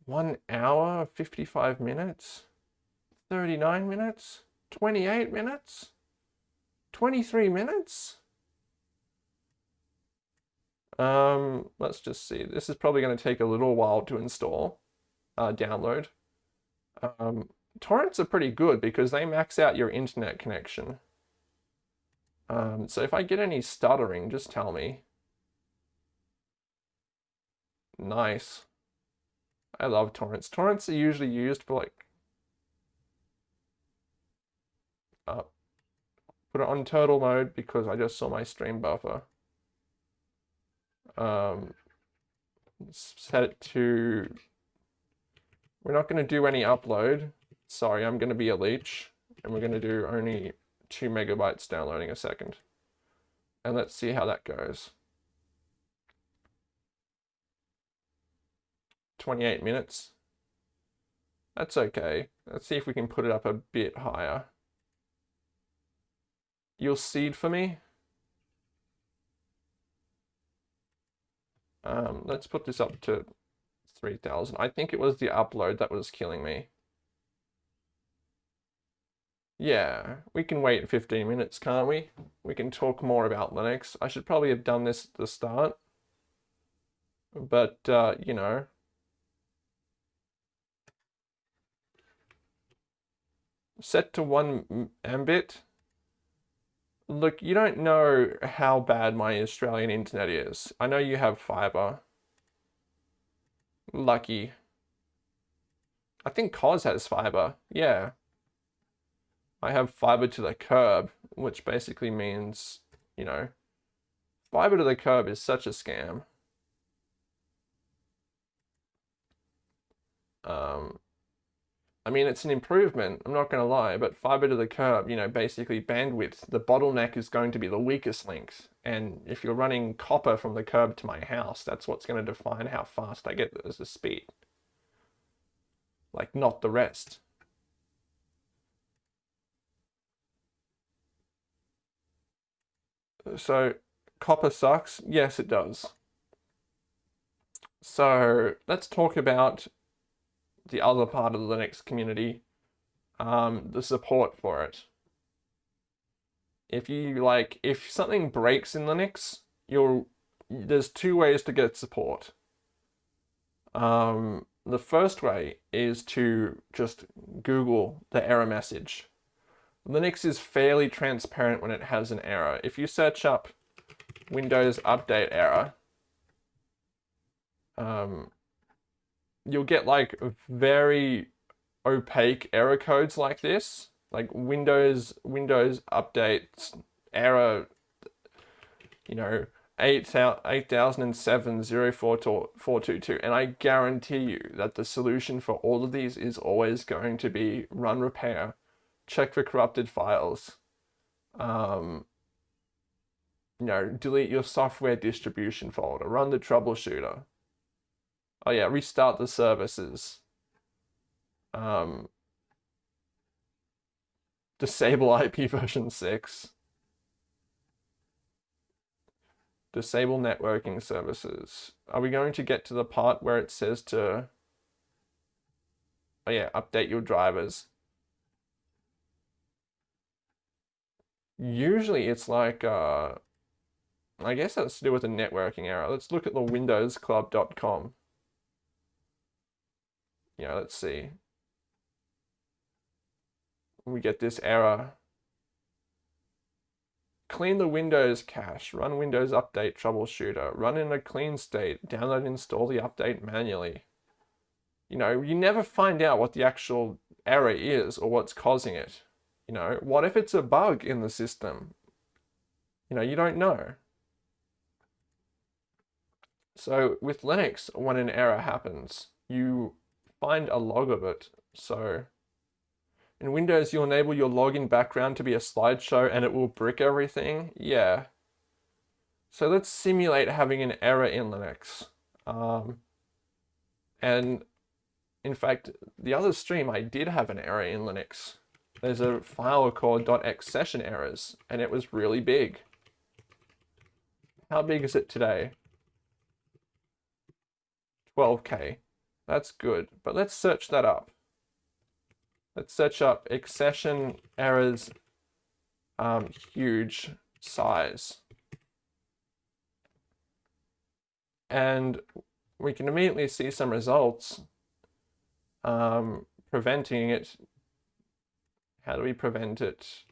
One hour, 55 minutes, 39 minutes, 28 minutes, 23 minutes. Um, let's just see. This is probably going to take a little while to install, uh, download. Um, torrents are pretty good because they max out your internet connection. Um, so if I get any stuttering, just tell me. Nice. I love torrents. Torrents are usually used for like... Uh, put it on turtle mode because I just saw my stream buffer. Um, set it to... We're not going to do any upload. Sorry, I'm going to be a leech. And we're going to do only 2 megabytes downloading a second. And let's see how that goes. 28 minutes. That's okay. Let's see if we can put it up a bit higher. You'll seed for me? Um, let's put this up to 3000. I think it was the upload that was killing me. Yeah, we can wait 15 minutes, can't we? We can talk more about Linux. I should probably have done this at the start. But, uh, you know. Set to 1 Mbit. Look, you don't know how bad my Australian internet is. I know you have fibre. Lucky. I think Cos has fibre. Yeah. I have fibre to the curb, which basically means, you know, fibre to the curb is such a scam. Um, I mean, it's an improvement, I'm not going to lie, but fiber to the curb, you know, basically bandwidth, the bottleneck is going to be the weakest links. And if you're running copper from the curb to my house, that's what's going to define how fast I get as a speed. Like, not the rest. So, copper sucks? Yes, it does. So, let's talk about the other part of the Linux community, um, the support for it. If you like, if something breaks in Linux, you'll there's two ways to get support. Um, the first way is to just Google the error message. Linux is fairly transparent when it has an error. If you search up Windows Update error, um, you'll get like very opaque error codes like this, like Windows Windows updates error, you know, 8007 0422 and I guarantee you that the solution for all of these is always going to be run repair, check for corrupted files, um, you know, delete your software distribution folder, run the troubleshooter, Oh yeah, restart the services. Um, disable IP version 6. Disable networking services. Are we going to get to the part where it says to, oh yeah, update your drivers? Usually it's like, uh, I guess that's to do with a networking error. Let's look at the windowsclub.com you know, let's see. We get this error. Clean the Windows cache, run Windows Update Troubleshooter, run in a clean state, download and install the update manually. You know, you never find out what the actual error is or what's causing it. You know, what if it's a bug in the system? You know, you don't know. So with Linux, when an error happens, you find a log of it. So In Windows, you'll enable your login background to be a slideshow and it will brick everything. Yeah. So let's simulate having an error in Linux. Um, and in fact, the other stream, I did have an error in Linux. There's a file called .xsession errors, and it was really big. How big is it today? 12k. That's good, but let's search that up. Let's search up xsession errors um, huge size. And we can immediately see some results um, preventing it. How do we prevent it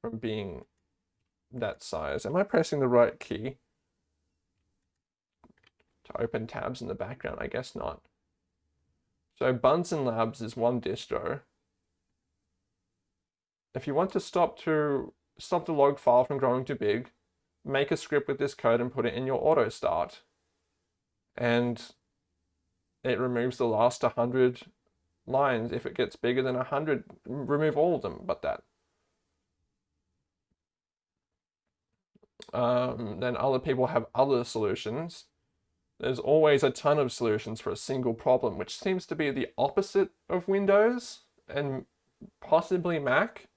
from being that size? Am I pressing the right key to open tabs in the background? I guess not. So Bunsen Labs is one distro. If you want to stop to stop the log file from growing too big, make a script with this code and put it in your auto start. And it removes the last 100 lines. If it gets bigger than 100, remove all of them but that. Um, then other people have other solutions. There's always a ton of solutions for a single problem, which seems to be the opposite of Windows and possibly Mac,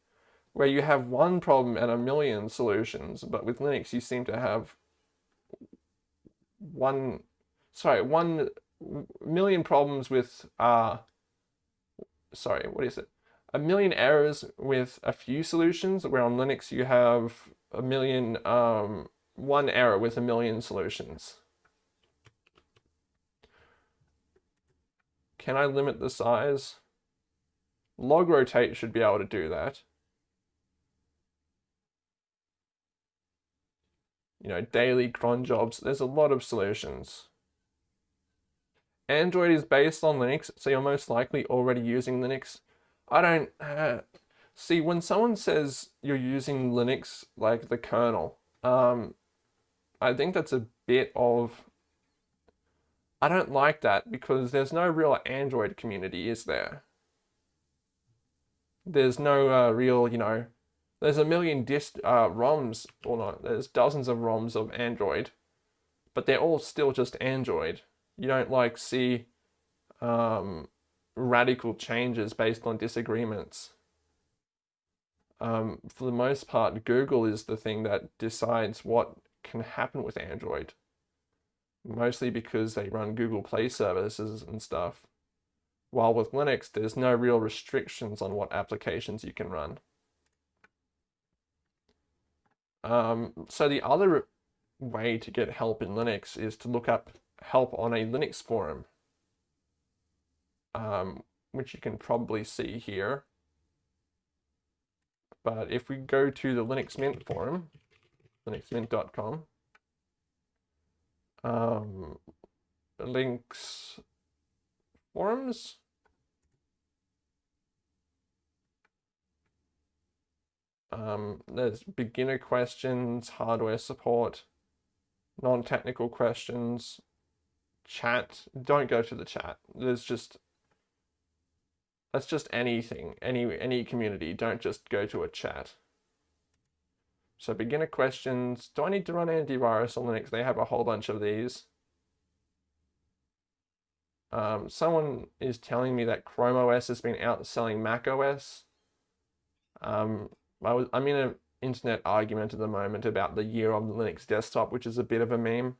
where you have one problem and a million solutions, but with Linux you seem to have one, sorry, one million problems with uh, sorry, what is it? A million errors with a few solutions, where on Linux you have a million, um, one error with a million solutions. Can I limit the size? logrotate should be able to do that. You know, daily cron jobs, there's a lot of solutions. Android is based on Linux, so you're most likely already using Linux. I don't... Uh, see, when someone says you're using Linux, like the kernel, um, I think that's a bit of... I don't like that because there's no real Android community, is there? There's no uh, real, you know, there's a million dist uh, ROMs, or not, there's dozens of ROMs of Android, but they're all still just Android you don't like see um, radical changes based on disagreements. Um, for the most part, Google is the thing that decides what can happen with Android. Mostly because they run Google Play services and stuff. While with Linux, there's no real restrictions on what applications you can run. Um, so the other way to get help in Linux is to look up help on a Linux forum, um, which you can probably see here. But if we go to the Linux Mint forum, linuxmint.com, um, links forums, um, there's beginner questions, hardware support, non-technical questions, chat, don't go to the chat. There's just that's just anything, any any community. Don't just go to a chat. So beginner questions. Do I need to run antivirus on Linux? They have a whole bunch of these. Um, someone is telling me that Chrome OS has been outselling Mac OS. Um, I was, I'm in an internet argument at the moment about the year of the Linux desktop, which is a bit of a meme.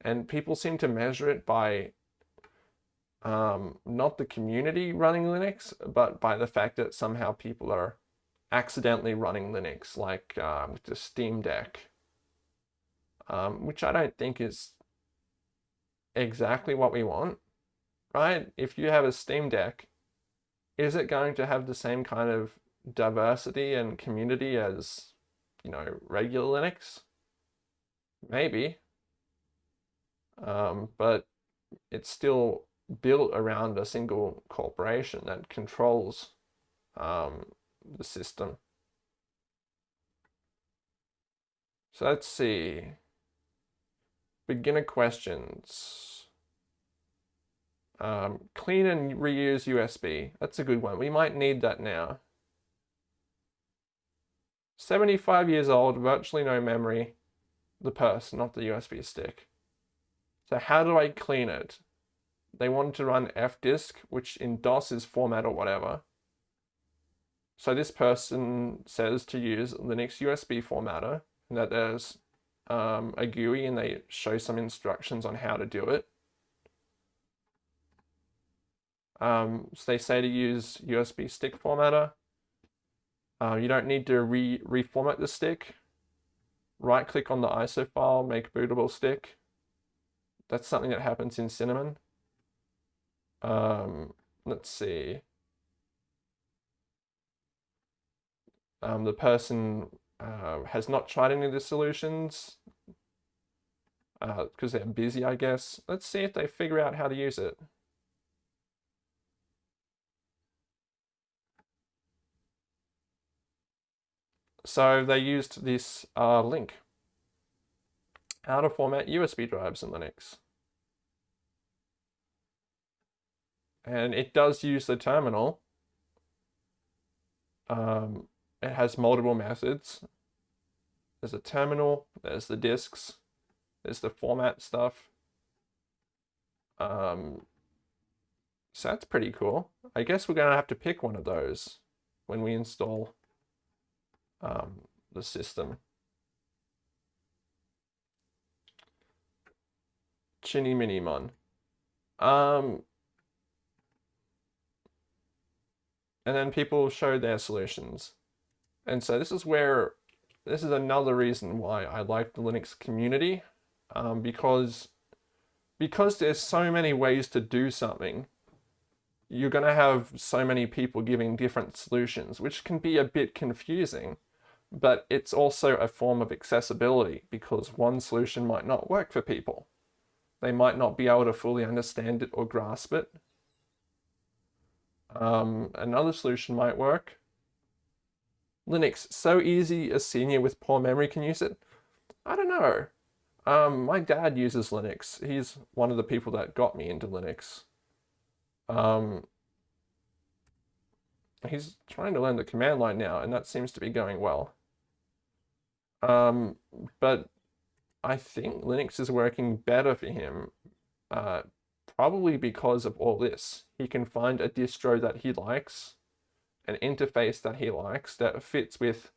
And people seem to measure it by um, not the community running Linux, but by the fact that somehow people are accidentally running Linux, like uh, with the Steam Deck, um, which I don't think is exactly what we want, right? If you have a Steam Deck, is it going to have the same kind of diversity and community as, you know, regular Linux? Maybe um, but it's still built around a single corporation that controls um, the system. So let's see. Beginner questions. Um, clean and reuse USB. That's a good one. We might need that now. 75 years old, virtually no memory. The purse, not the USB stick. So how do I clean it? They wanted to run fdisk, which in DOS is format or whatever. So this person says to use Linux USB formatter, and that there's um, a GUI and they show some instructions on how to do it. Um, so they say to use USB stick formatter. Uh, you don't need to re reformat the stick. Right click on the ISO file, make bootable stick. That's something that happens in Cinnamon. Um, let's see. Um, the person uh, has not tried any of the solutions because uh, they're busy, I guess. Let's see if they figure out how to use it. So they used this uh, link. How to format USB drives in Linux. And it does use the terminal. Um, it has multiple methods. There's a terminal, there's the disks, there's the format stuff. Um, so that's pretty cool. I guess we're going to have to pick one of those when we install um, the system. Chinny Minimon. Um, and then people show their solutions. And so this is where, this is another reason why I like the Linux community, um, because, because there's so many ways to do something, you're going to have so many people giving different solutions, which can be a bit confusing but it's also a form of accessibility because one solution might not work for people. They might not be able to fully understand it or grasp it. Um, another solution might work. Linux, so easy a senior with poor memory can use it? I don't know. Um, my dad uses Linux. He's one of the people that got me into Linux. Um, he's trying to learn the command line now, and that seems to be going well. Um, but I think Linux is working better for him, uh, probably because of all this. He can find a distro that he likes, an interface that he likes that fits with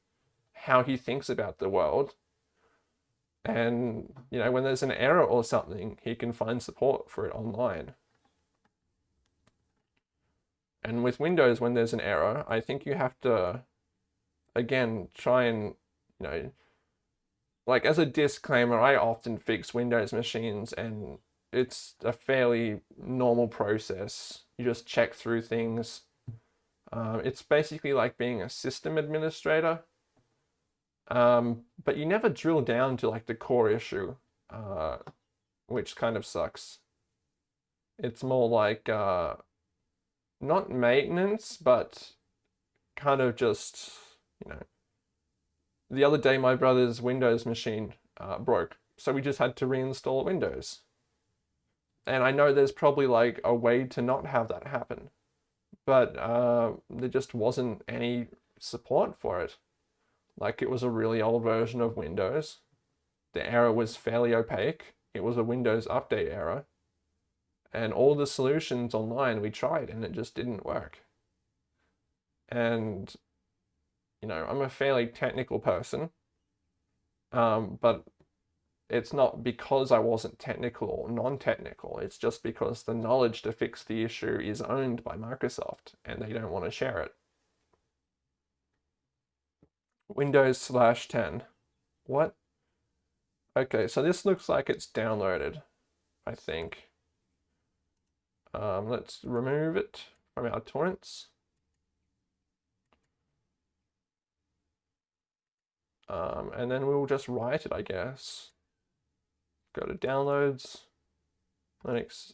how he thinks about the world. And, you know, when there's an error or something, he can find support for it online. And with Windows, when there's an error, I think you have to, again, try and, you know, like as a disclaimer, I often fix Windows machines and it's a fairly normal process. You just check through things. Um, it's basically like being a system administrator, um, but you never drill down to like the core issue, uh, which kind of sucks. It's more like uh, not maintenance, but kind of just, you know, the other day my brother's Windows machine uh, broke, so we just had to reinstall Windows. And I know there's probably like a way to not have that happen, but uh, there just wasn't any support for it. Like it was a really old version of Windows. The error was fairly opaque. It was a Windows update error. And all the solutions online we tried and it just didn't work. And you know, I'm a fairly technical person, um, but it's not because I wasn't technical or non-technical. It's just because the knowledge to fix the issue is owned by Microsoft and they don't want to share it. Windows slash 10. What? Okay, so this looks like it's downloaded, I think. Um, let's remove it from our torrents. Um, and then we'll just write it, I guess go to downloads, Linux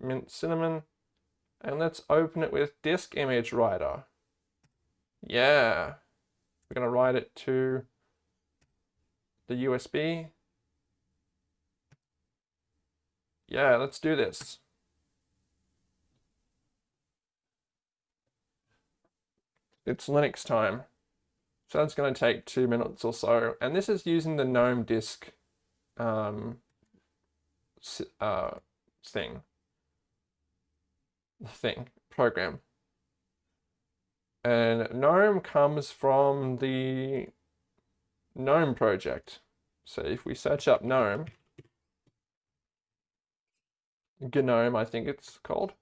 Mint Cinnamon, and let's open it with disk image writer. Yeah, we're going to write it to the USB. Yeah, let's do this. It's Linux time. So that's going to take two minutes or so. And this is using the GNOME disk um, uh, thing. Thing, program. And GNOME comes from the GNOME project. So if we search up GNOME, GNOME I think it's called,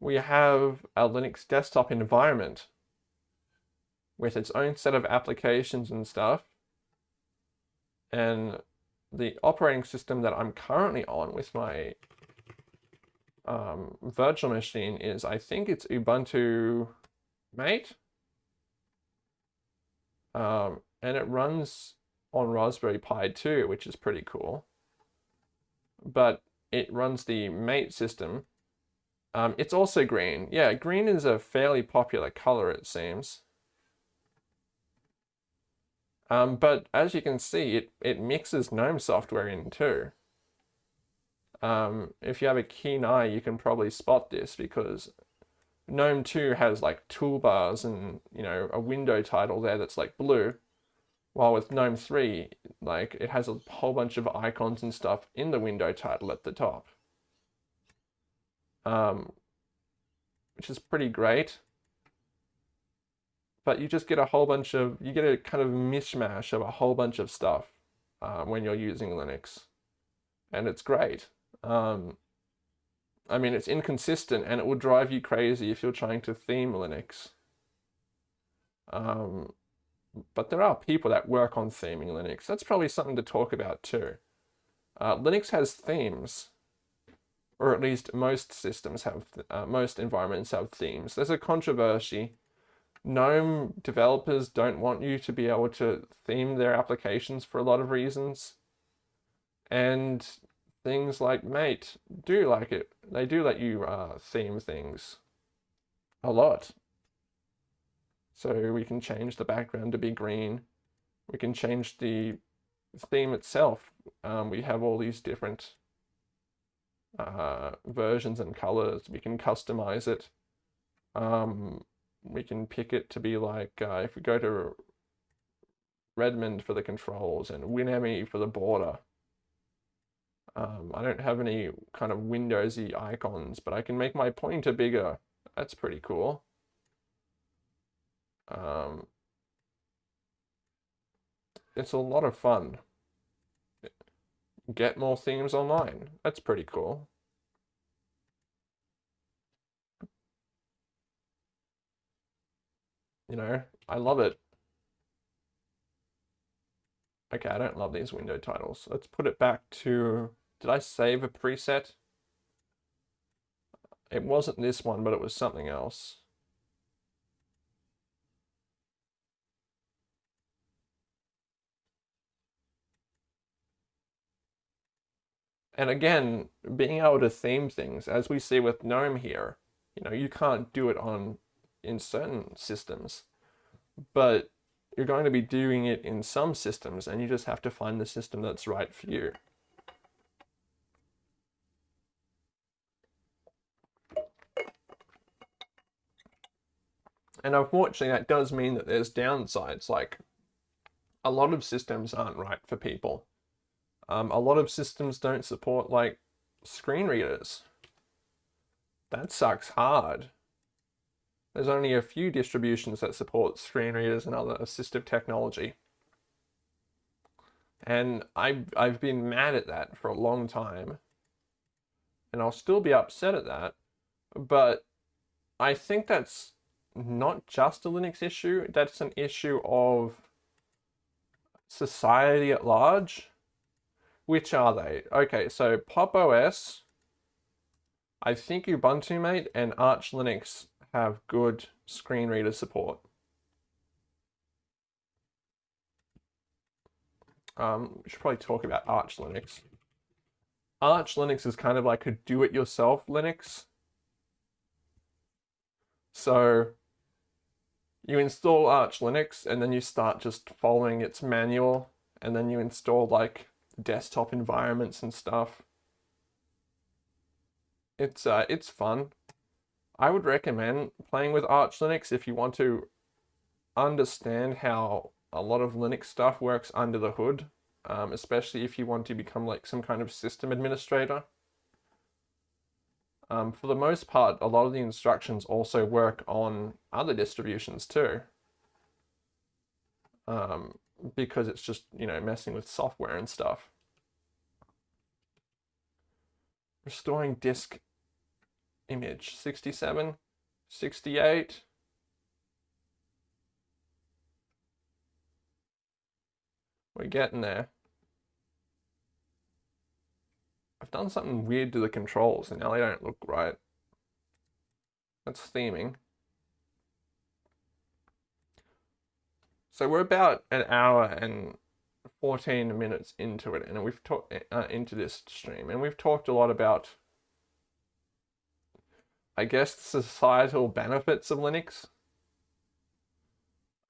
we have a Linux desktop environment with its own set of applications and stuff. And the operating system that I'm currently on with my um, virtual machine is, I think it's Ubuntu Mate. Um, and it runs on Raspberry Pi 2, which is pretty cool. But it runs the Mate system. Um, it's also green. Yeah, green is a fairly popular color, it seems. Um, but as you can see, it, it mixes GNOME software in too. Um, if you have a keen eye, you can probably spot this because GNOME 2 has like toolbars and, you know, a window title there that's like blue. While with GNOME 3, like it has a whole bunch of icons and stuff in the window title at the top. Um, which is pretty great but you just get a whole bunch of, you get a kind of mishmash of a whole bunch of stuff uh, when you're using Linux. And it's great. Um, I mean, it's inconsistent and it will drive you crazy if you're trying to theme Linux. Um, but there are people that work on theming Linux. That's probably something to talk about too. Uh, Linux has themes, or at least most systems have, uh, most environments have themes. There's a controversy GNOME developers don't want you to be able to theme their applications for a lot of reasons. And things like Mate do like it. They do let you uh, theme things a lot. So we can change the background to be green. We can change the theme itself. Um, we have all these different uh, versions and colors. We can customize it. Um, we can pick it to be like, uh, if we go to Redmond for the controls and WinMe for the border. Um, I don't have any kind of Windowsy icons, but I can make my pointer bigger. That's pretty cool. Um, it's a lot of fun. Get more themes online. That's pretty cool. You know, I love it. Okay, I don't love these window titles. Let's put it back to, did I save a preset? It wasn't this one, but it was something else. And again, being able to theme things, as we see with GNOME here, you know, you can't do it on in certain systems, but you're going to be doing it in some systems and you just have to find the system that's right for you. And unfortunately, that does mean that there's downsides, like a lot of systems aren't right for people. Um, a lot of systems don't support like screen readers. That sucks hard. There's only a few distributions that support screen readers and other assistive technology. And I've, I've been mad at that for a long time. And I'll still be upset at that. But I think that's not just a Linux issue, that's an issue of society at large. Which are they? Okay, so Pop! OS, I think Ubuntu Mate and Arch Linux have good screen reader support. Um, we should probably talk about Arch Linux. Arch Linux is kind of like a do-it-yourself Linux. So you install Arch Linux and then you start just following its manual and then you install like desktop environments and stuff. It's uh, it's fun. I would recommend playing with Arch Linux if you want to understand how a lot of Linux stuff works under the hood, um, especially if you want to become like some kind of system administrator. Um, for the most part, a lot of the instructions also work on other distributions too. Um, because it's just, you know, messing with software and stuff. Restoring disk image, 67, 68. We're getting there. I've done something weird to the controls and now they don't look right. That's theming. So we're about an hour and 14 minutes into it and we've talked uh, into this stream and we've talked a lot about I guess the societal benefits of Linux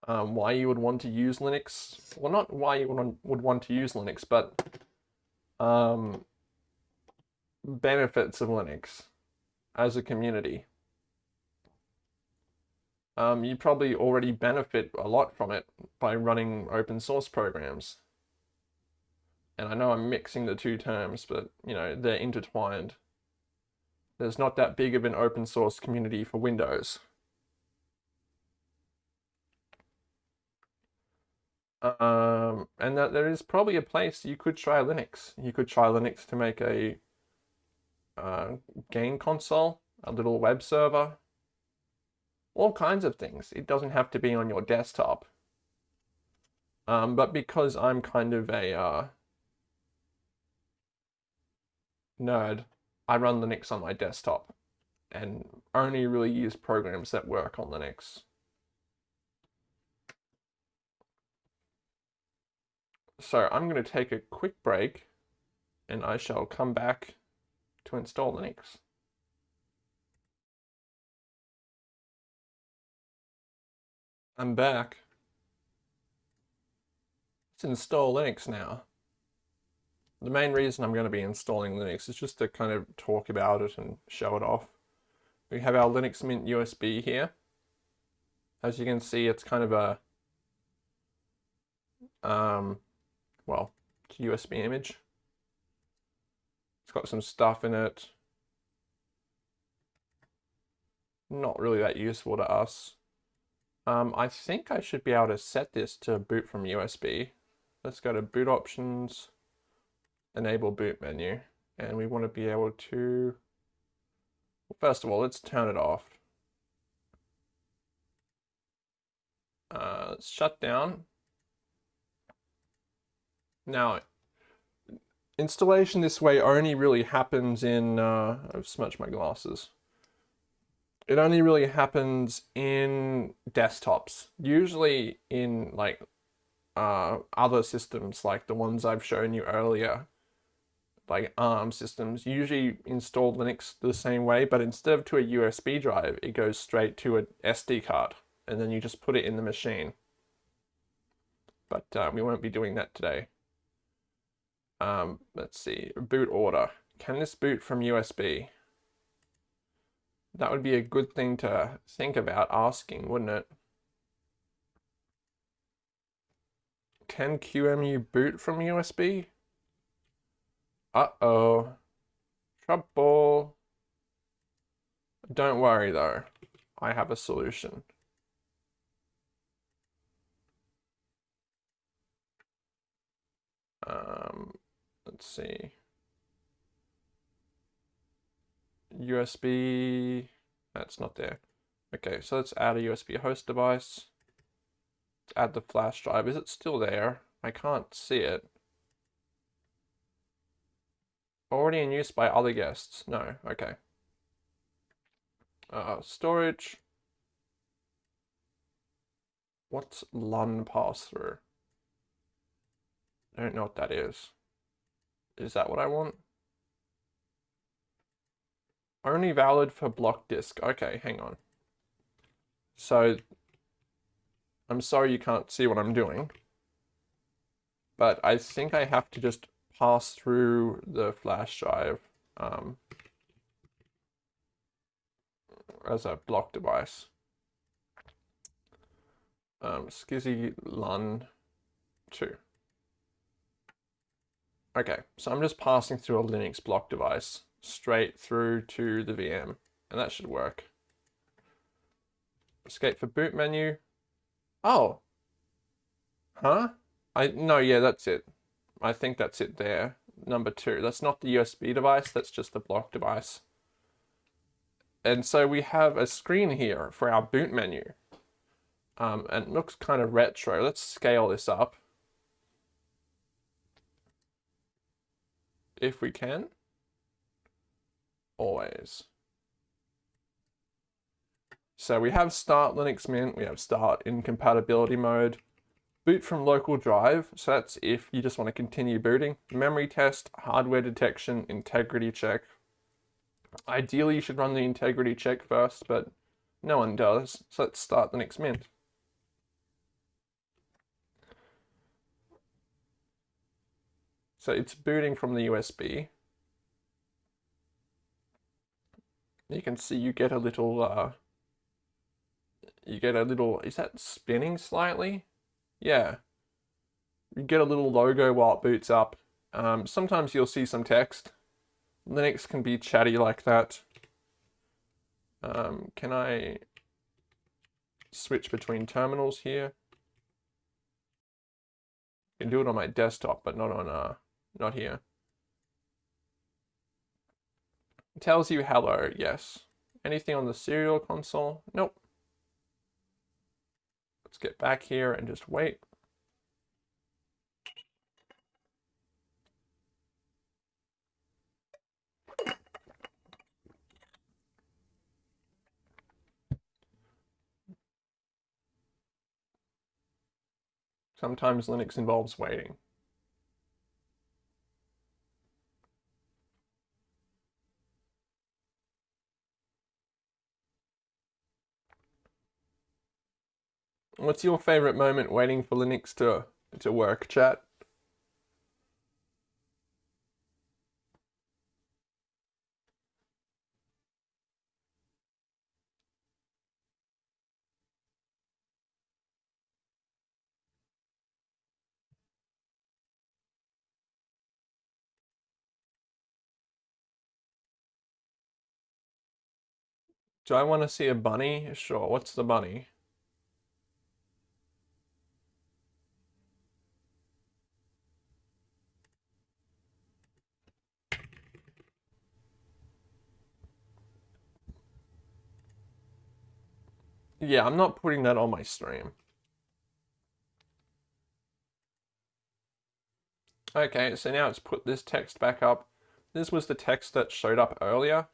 um, why you would want to use Linux well not why you would, want to use Linux but um, benefits of Linux as a community um, you probably already benefit a lot from it by running open source programs. And I know I'm mixing the two terms, but you know, they're intertwined. There's not that big of an open source community for Windows. Um, and that there is probably a place you could try Linux. You could try Linux to make a uh, game console, a little web server, all kinds of things. It doesn't have to be on your desktop. Um, but because I'm kind of a uh, nerd, I run Linux on my desktop and only really use programs that work on Linux. So I'm going to take a quick break and I shall come back to install Linux. I'm back. Let's install Linux now. The main reason I'm going to be installing Linux is just to kind of talk about it and show it off. We have our Linux Mint USB here. As you can see, it's kind of a, um, well, USB image. It's got some stuff in it. Not really that useful to us. Um, I think I should be able to set this to boot from USB. Let's go to boot options, enable boot menu, and we want to be able to, well, first of all, let's turn it off. Uh, shut down. Now, installation this way only really happens in, uh, I've smudged my glasses it only really happens in desktops. Usually in like uh, other systems like the ones I've shown you earlier, like ARM systems, usually install Linux the same way, but instead of to a USB drive, it goes straight to an SD card, and then you just put it in the machine. But uh, we won't be doing that today. Um, let's see, boot order. Can this boot from USB? That would be a good thing to think about asking, wouldn't it? Can QEMU boot from USB? Uh-oh. Trouble. Don't worry though. I have a solution. Um, let's see. USB, that's not there. Okay, so let's add a USB host device. Let's add the flash drive. Is it still there? I can't see it. Already in use by other guests. No, okay. Uh, storage. What's LUN pass-through? I don't know what that is. Is that what I want? Only valid for block disk. Okay, hang on. So, I'm sorry you can't see what I'm doing. But I think I have to just pass through the flash drive. Um, as a block device. Um, SCSI LUN 2. Okay, so I'm just passing through a Linux block device straight through to the VM, and that should work. Escape for boot menu. Oh. Huh? I no, yeah, that's it. I think that's it there. Number two. That's not the USB device, that's just the block device. And so we have a screen here for our boot menu. Um, and it looks kind of retro. Let's scale this up. If we can. Always. So we have start Linux Mint, we have start in compatibility mode, boot from local drive, so that's if you just want to continue booting, memory test, hardware detection, integrity check. Ideally you should run the integrity check first, but no one does, so let's start the next Mint. So it's booting from the USB. You can see you get a little uh, you get a little, is that spinning slightly? Yeah. You get a little logo while it boots up. Um, sometimes you'll see some text. Linux can be chatty like that. Um, can I switch between terminals here? I can do it on my desktop, but not on, uh, not here. It tells you hello, yes. Anything on the serial console? Nope. Let's get back here and just wait. Sometimes Linux involves waiting. What's your favorite moment waiting for Linux to, to work, chat? Do I want to see a bunny? Sure, what's the bunny? Yeah, I'm not putting that on my stream. Okay, so now it's put this text back up. This was the text that showed up earlier.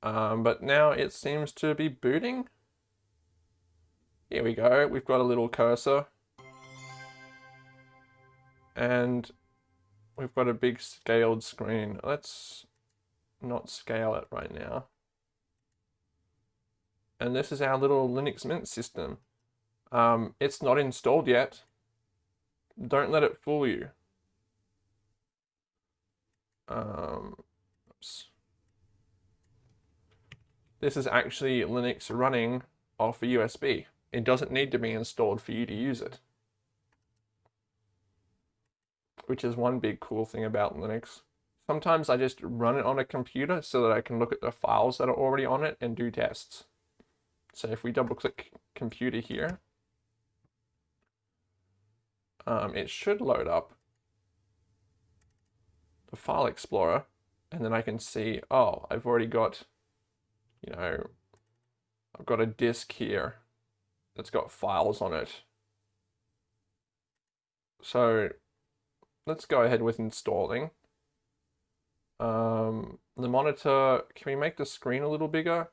Um, but now it seems to be booting. Here we go, we've got a little cursor. And we've got a big scaled screen. Let's not scale it right now and this is our little Linux Mint system. Um, it's not installed yet. Don't let it fool you. Um, this is actually Linux running off a USB. It doesn't need to be installed for you to use it. Which is one big cool thing about Linux. Sometimes I just run it on a computer so that I can look at the files that are already on it and do tests. So if we double click computer here, um, it should load up the file explorer and then I can see, oh, I've already got, you know, I've got a disk here that's got files on it. So let's go ahead with installing. Um, the monitor, can we make the screen a little bigger?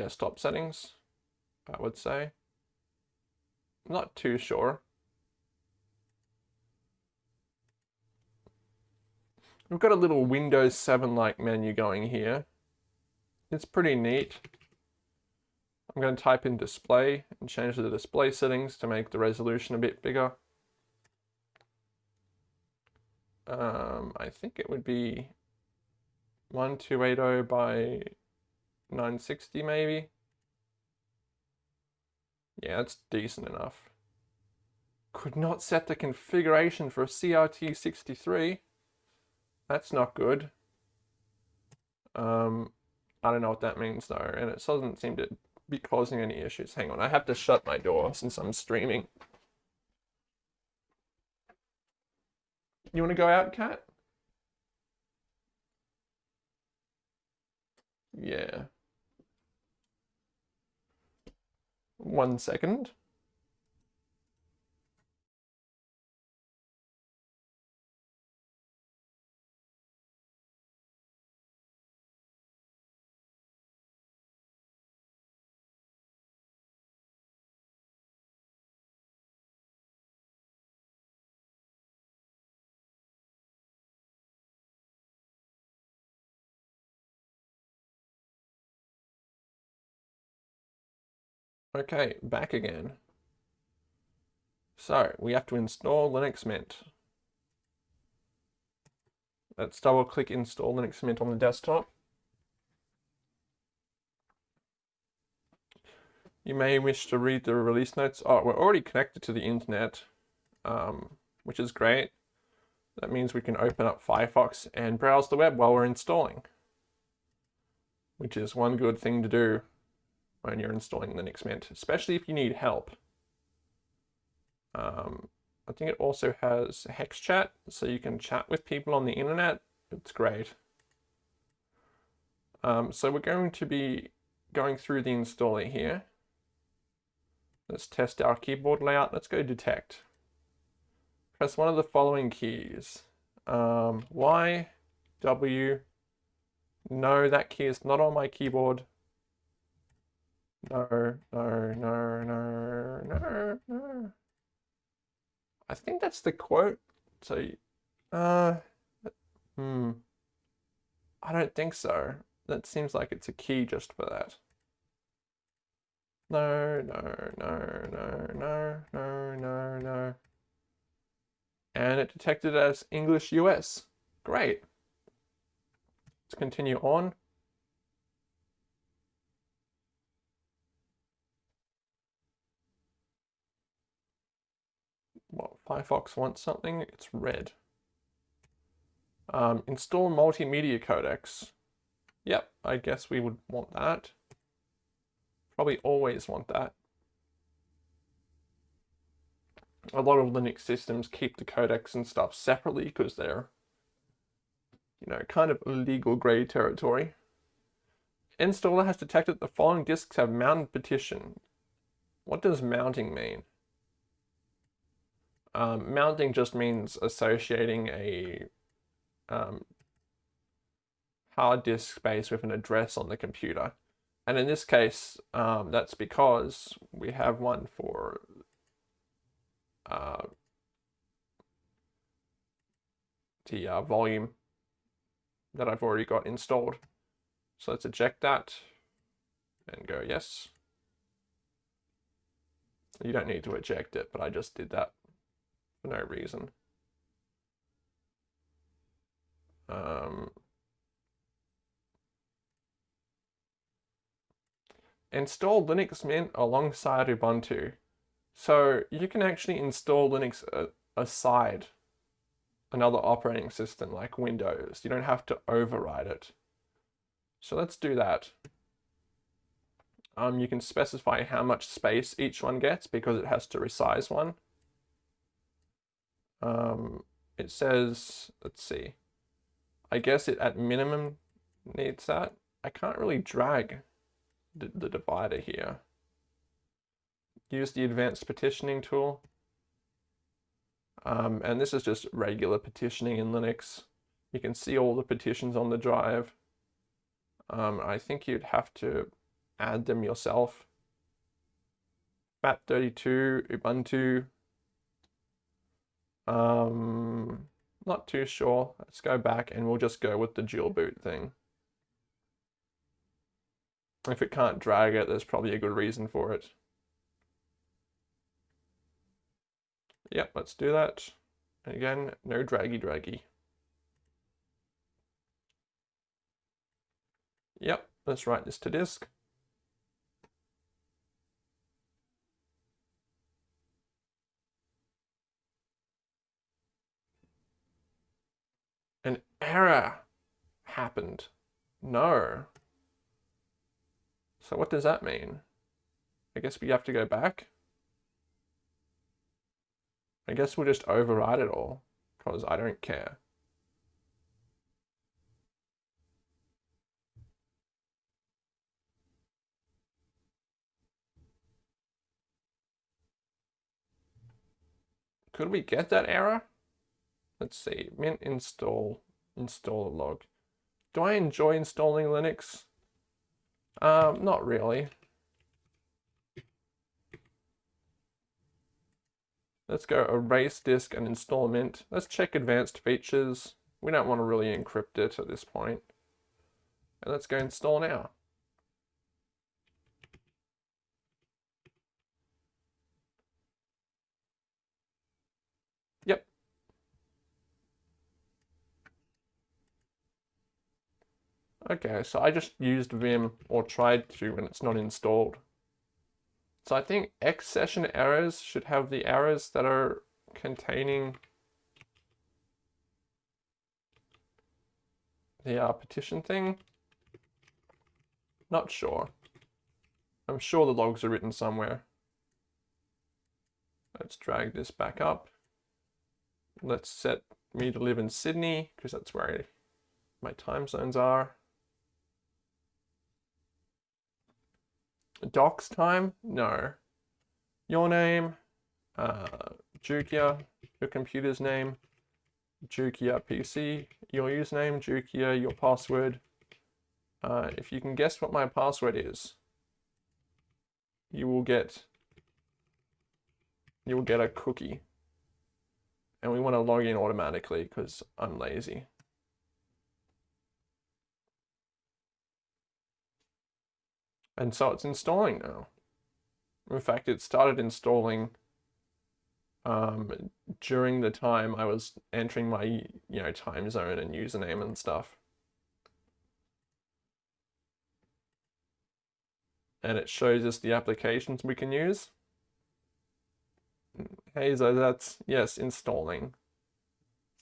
Desktop settings, I would say. not too sure. We've got a little Windows 7-like menu going here. It's pretty neat. I'm going to type in display and change the display settings to make the resolution a bit bigger. Um, I think it would be 1280 by 960 maybe. Yeah, that's decent enough. Could not set the configuration for a CRT 63. That's not good. Um, I don't know what that means though, and it doesn't seem to be causing any issues. Hang on, I have to shut my door since I'm streaming. You want to go out, cat? Yeah. One second. Okay, back again. So, we have to install Linux Mint. Let's double click install Linux Mint on the desktop. You may wish to read the release notes. Oh, we're already connected to the internet, um, which is great. That means we can open up Firefox and browse the web while we're installing, which is one good thing to do when you're installing Linux Mint, especially if you need help. Um, I think it also has HexChat, so you can chat with people on the internet. It's great. Um, so we're going to be going through the installer here. Let's test our keyboard layout. Let's go detect. Press one of the following keys. Um, y, W, no, that key is not on my keyboard. No, no, no, no, no, no. I think that's the quote. So, uh, hmm. I don't think so. That seems like it's a key just for that. No, no, no, no, no, no, no, no. And it detected as English US. Great. Let's continue on. Firefox wants something, it's red. Um, install multimedia codecs. Yep, I guess we would want that. Probably always want that. A lot of Linux systems keep the codecs and stuff separately because they're, you know, kind of legal grey territory. Installer has detected the following disks have mounted partition. What does mounting mean? Um, mounting just means associating a um, hard disk space with an address on the computer. And in this case, um, that's because we have one for uh, the uh, volume that I've already got installed. So let's eject that and go yes. You don't need to eject it, but I just did that for no reason. Um, install Linux Mint alongside Ubuntu. So you can actually install Linux aside another operating system like Windows. You don't have to override it. So let's do that. Um, you can specify how much space each one gets because it has to resize one. Um, it says, let's see, I guess it at minimum needs that. I can't really drag the, the divider here. Use the advanced partitioning tool. Um, and this is just regular partitioning in Linux. You can see all the partitions on the drive. Um, I think you'd have to add them yourself. FAT32, Ubuntu, um, not too sure. Let's go back and we'll just go with the dual boot thing. If it can't drag it, there's probably a good reason for it. Yep, let's do that. And again, no draggy draggy. Yep, Let's write this to disk. An error happened. No. So what does that mean? I guess we have to go back. I guess we'll just override it all because I don't care. Could we get that error? Let's see, mint install, install a log. Do I enjoy installing Linux? Um, not really. Let's go erase disk and install Mint. Let's check advanced features. We don't want to really encrypt it at this point. And let's go install now. Yep. Okay, so I just used Vim or tried to when it's not installed. So I think xsession errors should have the errors that are containing the uh, partition thing. Not sure. I'm sure the logs are written somewhere. Let's drag this back up. Let's set me to live in Sydney because that's where my time zones are. Docs time? No. Your name, uh, Jukia, your computer's name, Jukia PC, your username, Jukia, your password. Uh, if you can guess what my password is, you will get you will get a cookie. And we want to log in automatically because I'm lazy. And so it's installing now. In fact, it started installing um, during the time I was entering my, you know, time zone and username and stuff. And it shows us the applications we can use. Hey, so that's, yes, installing.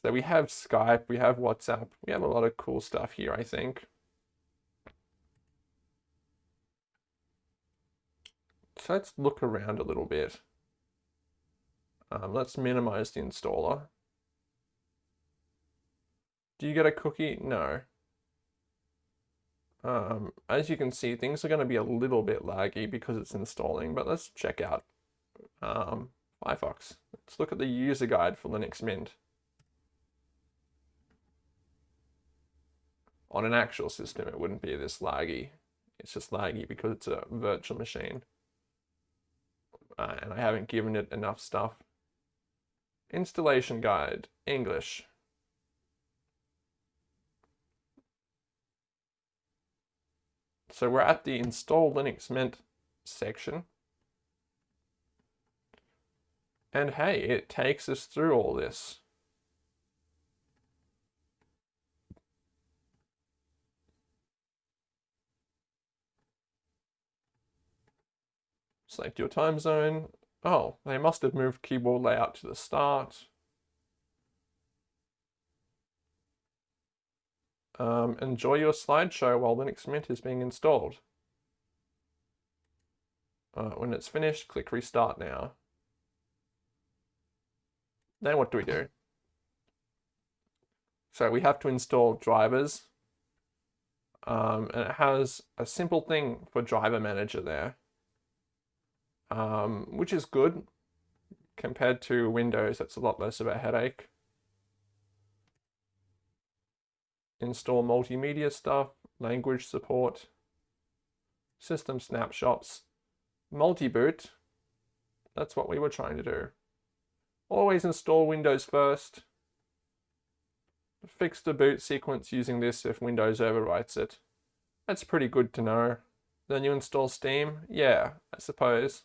So we have Skype, we have WhatsApp, we have a lot of cool stuff here, I think. So let's look around a little bit. Um, let's minimize the installer. Do you get a cookie? No. Um, as you can see, things are going to be a little bit laggy because it's installing, but let's check out um, Firefox. Let's look at the user guide for Linux Mint. On an actual system, it wouldn't be this laggy. It's just laggy because it's a virtual machine uh, and I haven't given it enough stuff. Installation guide, English. So we're at the install Linux Mint section. And hey, it takes us through all this. Select your time zone. Oh, they must have moved keyboard layout to the start. Um, enjoy your slideshow while Linux Mint is being installed. Uh, when it's finished, click restart now. Then what do we do? So we have to install drivers. Um, and it has a simple thing for driver manager there um, which is good compared to Windows. That's a lot less of a headache. Install multimedia stuff, language support, system snapshots, multi-boot. That's what we were trying to do. Always install Windows first. Fix the boot sequence using this if Windows overwrites it. That's pretty good to know. Then you install Steam? Yeah, I suppose.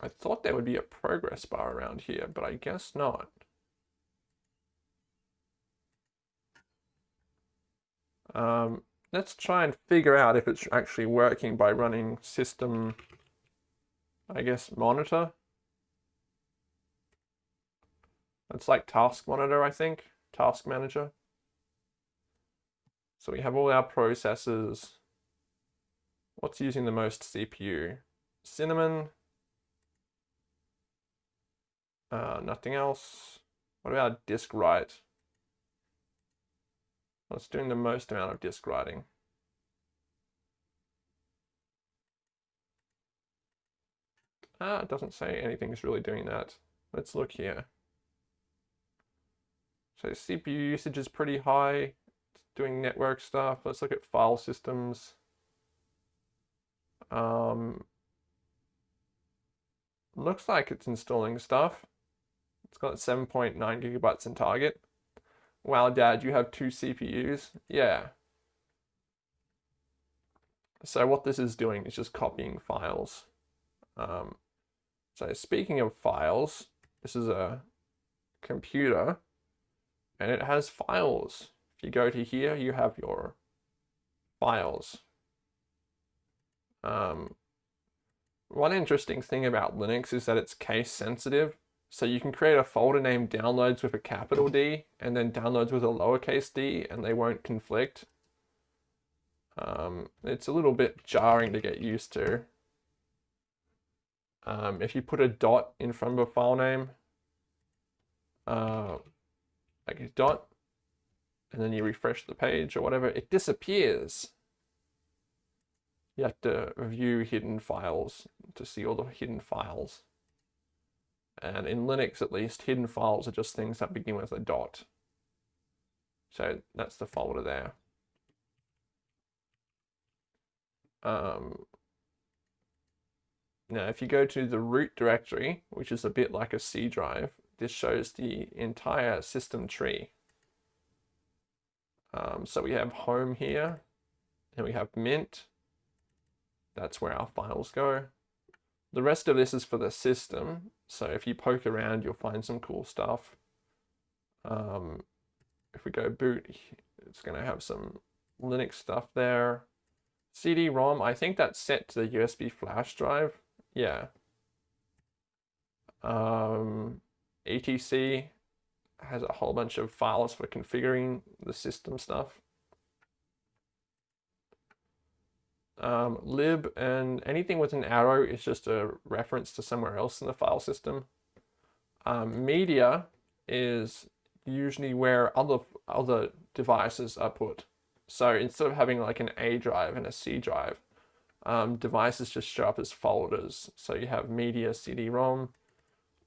I thought there would be a progress bar around here, but I guess not. Um, let's try and figure out if it's actually working by running system, I guess, monitor. It's like task monitor, I think, task manager. So we have all our processes. What's using the most CPU? Cinnamon, uh, nothing else. What about disk write? What's doing the most amount of disk writing? Ah, it doesn't say anything's really doing that. Let's look here. So CPU usage is pretty high. It's doing network stuff. Let's look at file systems. Um, looks like it's installing stuff. It's got 7.9 gigabytes in target. Wow, Dad, you have two CPUs? Yeah. So what this is doing is just copying files. Um, so speaking of files, this is a computer and it has files. If you go to here, you have your files. Um, one interesting thing about Linux is that it's case sensitive. So you can create a folder named downloads with a capital D and then downloads with a lowercase d and they won't conflict. Um, it's a little bit jarring to get used to. Um, if you put a dot in front of a file name, uh, like a dot, and then you refresh the page or whatever, it disappears. You have to view hidden files to see all the hidden files. And in Linux, at least, hidden files are just things that begin with a dot. So that's the folder there. Um, now, if you go to the root directory, which is a bit like a C drive, this shows the entire system tree. Um, so we have home here, and we have mint. That's where our files go. The rest of this is for the system. So if you poke around, you'll find some cool stuff. Um, if we go boot, it's going to have some Linux stuff there. CD-ROM, I think that's set to the USB flash drive. Yeah. Um, etc has a whole bunch of files for configuring the system stuff. Um, lib and anything with an arrow is just a reference to somewhere else in the file system. Um, media is usually where other other devices are put. So instead of having like an A drive and a C drive, um, devices just show up as folders. So you have media CD-ROM,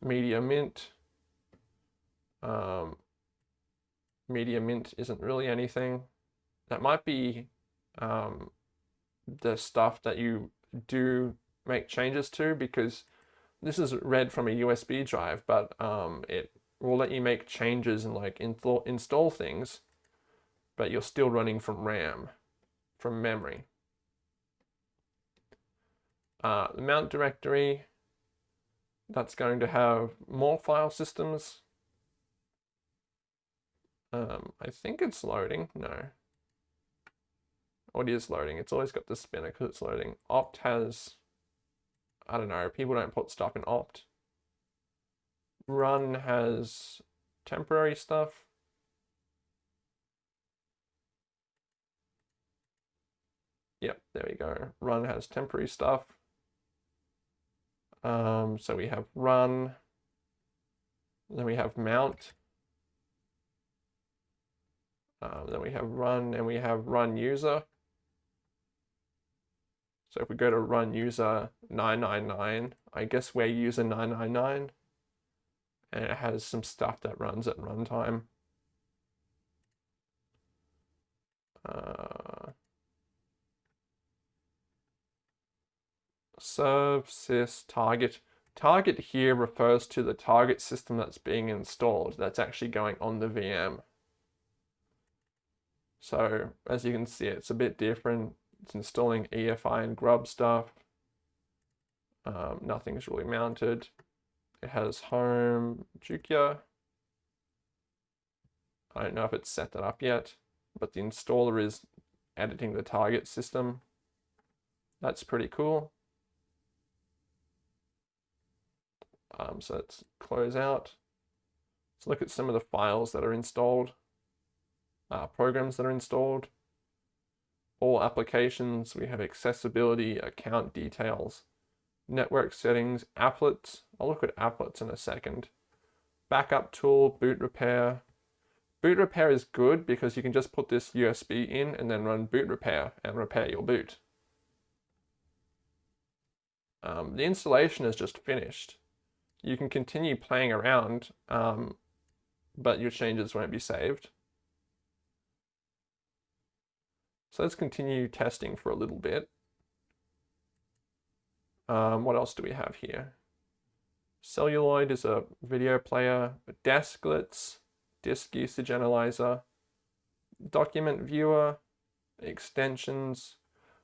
media mint. Um, media mint isn't really anything. That might be um, the stuff that you do make changes to because this is read from a USB drive, but um, it will let you make changes and like install, things, but you're still running from RAM, from memory. Uh, the mount directory, that's going to have more file systems. Um, I think it's loading, no. It is loading. It's always got the spinner because it's loading. Opt has, I don't know, people don't put stuff in opt. Run has temporary stuff. Yep, there we go. Run has temporary stuff. Um, so we have run, then we have mount, um, then we have run and we have run user. So if we go to run user 999, I guess we're user 999 and it has some stuff that runs at runtime. Uh, serve sys target. Target here refers to the target system that's being installed that's actually going on the VM. So as you can see, it's a bit different. It's installing EFI and grub stuff. Um, nothing's really mounted. It has home Jukia. I don't know if it's set that up yet, but the installer is editing the target system. That's pretty cool. Um, so let's close out. Let's look at some of the files that are installed, uh, programs that are installed. All applications, we have accessibility, account details, network settings, applets. I'll look at applets in a second. Backup tool, boot repair. Boot repair is good because you can just put this USB in and then run boot repair and repair your boot. Um, the installation is just finished. You can continue playing around, um, but your changes won't be saved. So let's continue testing for a little bit. Um, what else do we have here? Celluloid is a video player, Desklets, disk usage analyzer, document viewer, extensions.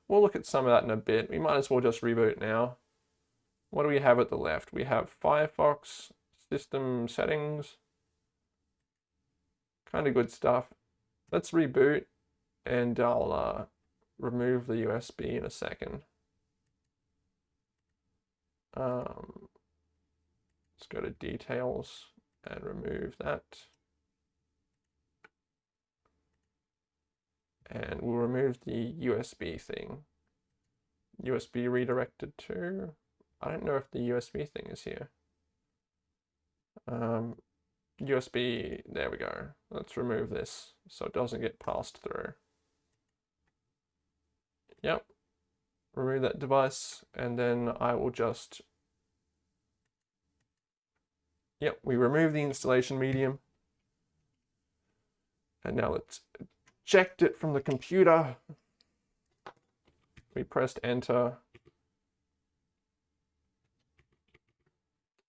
We'll look at some of that in a bit. We might as well just reboot now. What do we have at the left? We have Firefox, system settings, kind of good stuff. Let's reboot and I'll uh, remove the USB in a second. Um, let's go to details and remove that. And we'll remove the USB thing. USB redirected to, I don't know if the USB thing is here. Um, USB, there we go. Let's remove this so it doesn't get passed through. Yep, remove that device and then I will just, yep, we remove the installation medium. And now let's eject it from the computer. We pressed enter.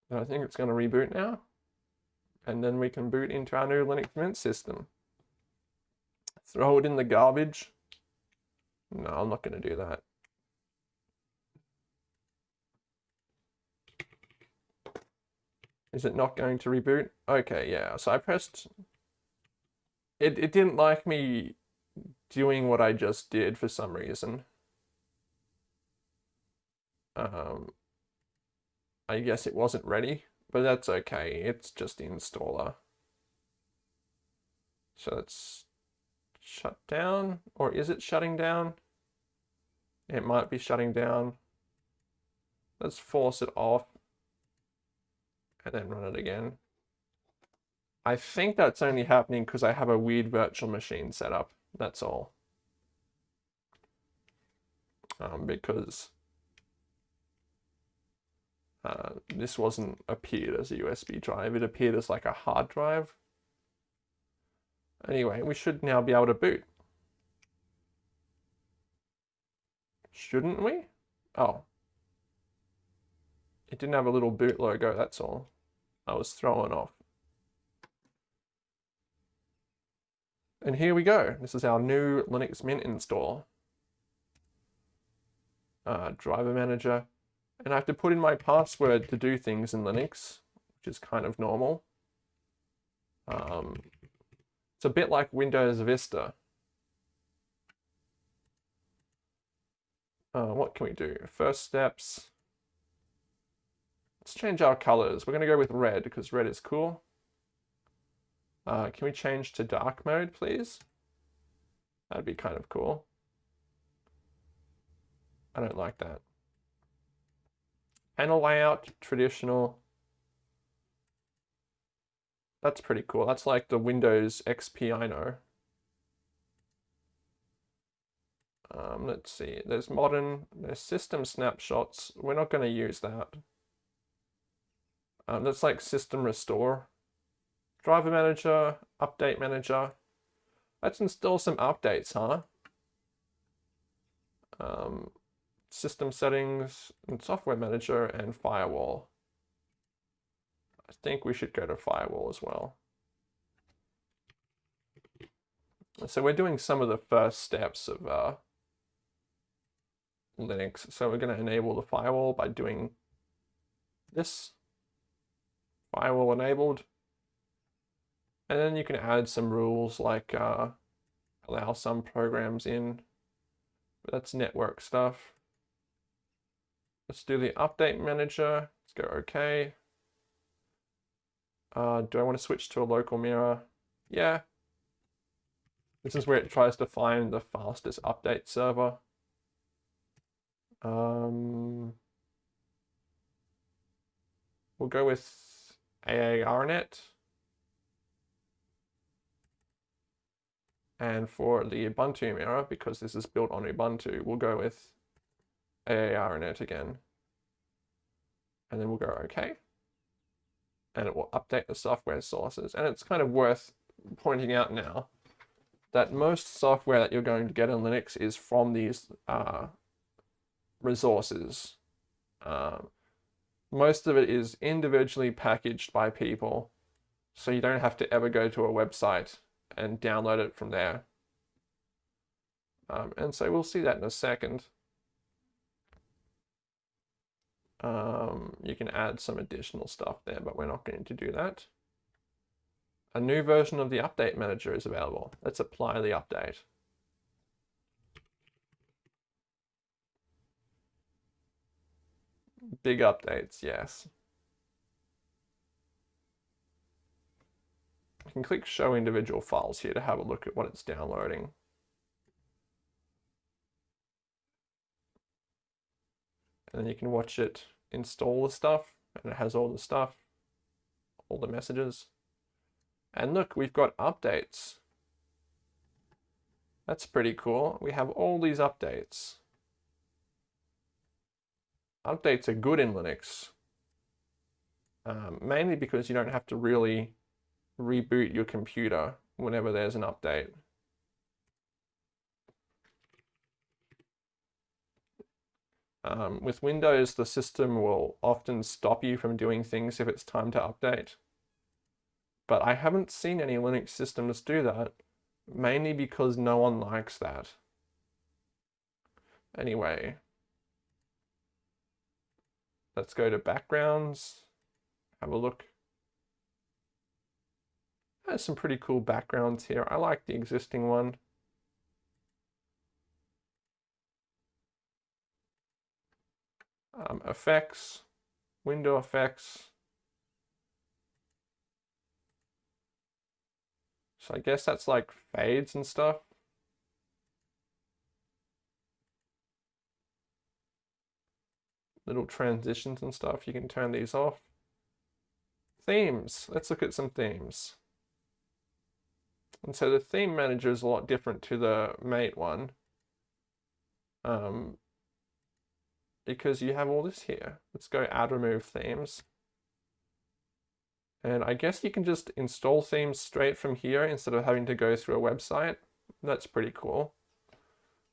And I think it's going to reboot now. And then we can boot into our new Linux Mint system. Throw it in the garbage. No, I'm not going to do that. Is it not going to reboot? Okay, yeah. So I pressed... It, it didn't like me doing what I just did for some reason. Um, I guess it wasn't ready, but that's okay. It's just the installer. So let's shut down, or is it shutting down? It might be shutting down. Let's force it off and then run it again. I think that's only happening because I have a weird virtual machine set up. That's all. Um, because uh, this wasn't appeared as a USB drive. It appeared as like a hard drive. Anyway, we should now be able to boot. Shouldn't we? Oh. It didn't have a little boot logo, that's all. I was thrown off. And here we go. This is our new Linux Mint install. Uh, driver manager. And I have to put in my password to do things in Linux, which is kind of normal. Um, it's a bit like Windows Vista. Uh, what can we do? First steps. Let's change our colors. We're going to go with red because red is cool. Uh, can we change to dark mode, please? That'd be kind of cool. I don't like that. Panel layout, traditional. That's pretty cool. That's like the Windows XP I know. Um, let's see, there's modern, there's system snapshots. We're not going to use that. Um, that's like system restore. Driver manager, update manager. Let's install some updates, huh? Um, system settings and software manager and firewall. I think we should go to firewall as well. So we're doing some of the first steps of uh, Linux. So we're going to enable the firewall by doing this. Firewall enabled. And then you can add some rules like uh, allow some programs in That's network stuff. Let's do the update manager. Let's go OK. Uh, do I want to switch to a local mirror? Yeah. This is where it tries to find the fastest update server. Um, we'll go with AARNet. And for the Ubuntu mirror, because this is built on Ubuntu, we'll go with AARNet again. And then we'll go OK. And it will update the software sources. And it's kind of worth pointing out now that most software that you're going to get in Linux is from these uh, resources. Um, most of it is individually packaged by people, so you don't have to ever go to a website and download it from there. Um, and so we'll see that in a second. Um, you can add some additional stuff there, but we're not going to do that. A new version of the update manager is available. Let's apply the update. Big updates, yes. You can click show individual files here to have a look at what it's downloading. And then you can watch it install the stuff and it has all the stuff, all the messages. And look, we've got updates. That's pretty cool. We have all these updates. Updates are good in Linux, um, mainly because you don't have to really reboot your computer whenever there's an update. Um, with Windows, the system will often stop you from doing things if it's time to update. But I haven't seen any Linux systems do that, mainly because no one likes that. Anyway, let's go to backgrounds, have a look. There's some pretty cool backgrounds here. I like the existing one. Um, effects, window effects. So I guess that's like fades and stuff. Little transitions and stuff, you can turn these off. Themes, let's look at some themes. And so the theme manager is a lot different to the mate one. Um, because you have all this here. Let's go add remove themes. And I guess you can just install themes straight from here instead of having to go through a website. That's pretty cool.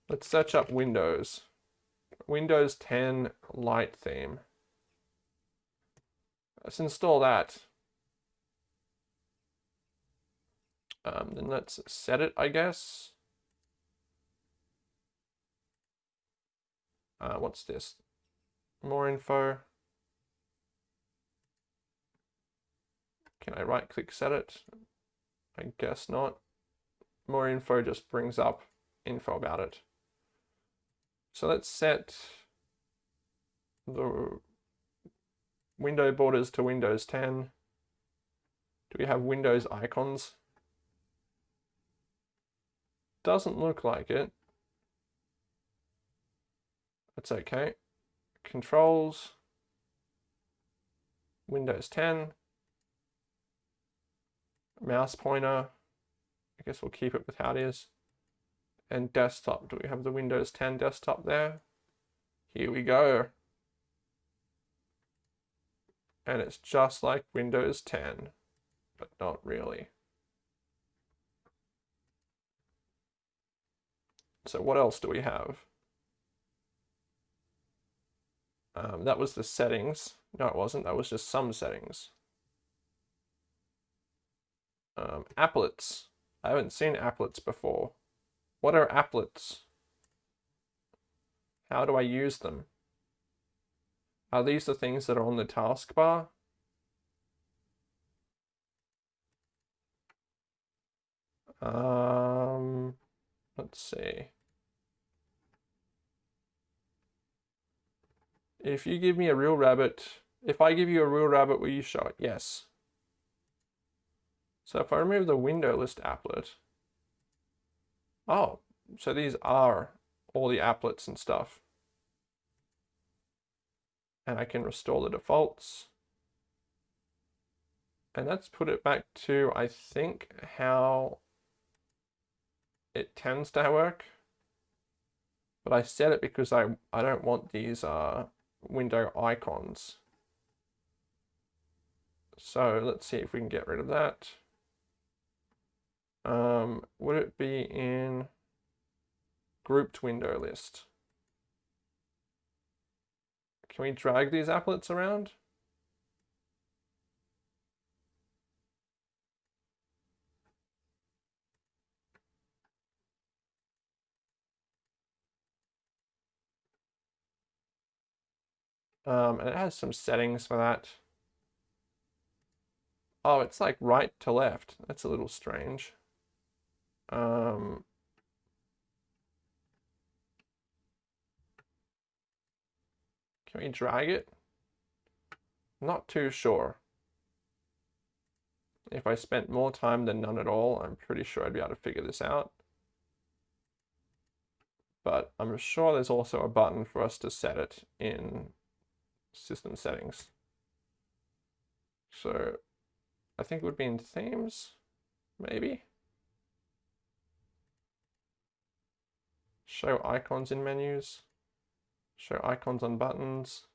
Let's search up Windows. Windows 10 light theme. Let's install that. Um, then let's set it, I guess. Uh, what's this? More info. Can I right click set it? I guess not. More info just brings up info about it. So let's set the window borders to Windows 10. Do we have Windows icons? Doesn't look like it. That's okay. Controls, Windows 10 mouse pointer. I guess we'll keep it with how it is. And desktop, do we have the Windows 10 desktop there? Here we go. And it's just like Windows 10, but not really. So what else do we have? Um, that was the settings. No, it wasn't. That was just some settings. Um, applets. I haven't seen applets before. What are applets? How do I use them? Are these the things that are on the taskbar? Um, let's see. If you give me a real rabbit, if I give you a real rabbit, will you show it? Yes. So if I remove the window list applet, oh, so these are all the applets and stuff. And I can restore the defaults. And let's put it back to, I think, how it tends to work. But I set it because I, I don't want these uh, window icons. So let's see if we can get rid of that. Um, would it be in grouped window list? Can we drag these applets around? Um, and it has some settings for that. Oh, it's like right to left. That's a little strange. Um, can we drag it? Not too sure. If I spent more time than none at all, I'm pretty sure I'd be able to figure this out. But I'm sure there's also a button for us to set it in system settings. So I think it would be in themes, maybe. Show icons in menus. Show icons on buttons.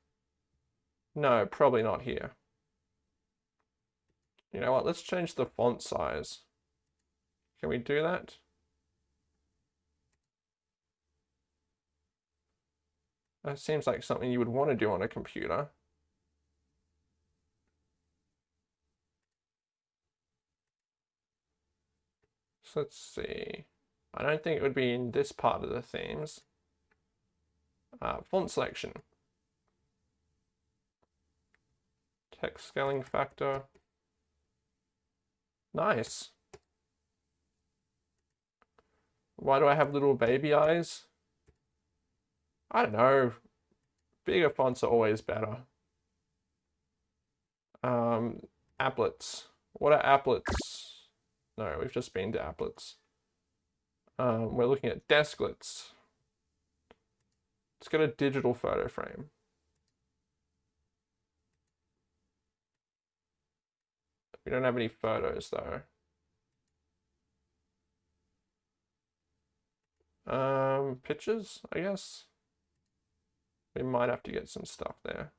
No, probably not here. You know what, let's change the font size. Can we do that? That seems like something you would want to do on a computer. So let's see. I don't think it would be in this part of the themes. Uh, font selection. Text scaling factor. Nice. Why do I have little baby eyes? I don't know. Bigger fonts are always better. Um, applets. What are applets? No, we've just been to applets. Um, we're looking at desklets. Let's get a digital photo frame. We don't have any photos though. Um, pictures, I guess. We might have to get some stuff there.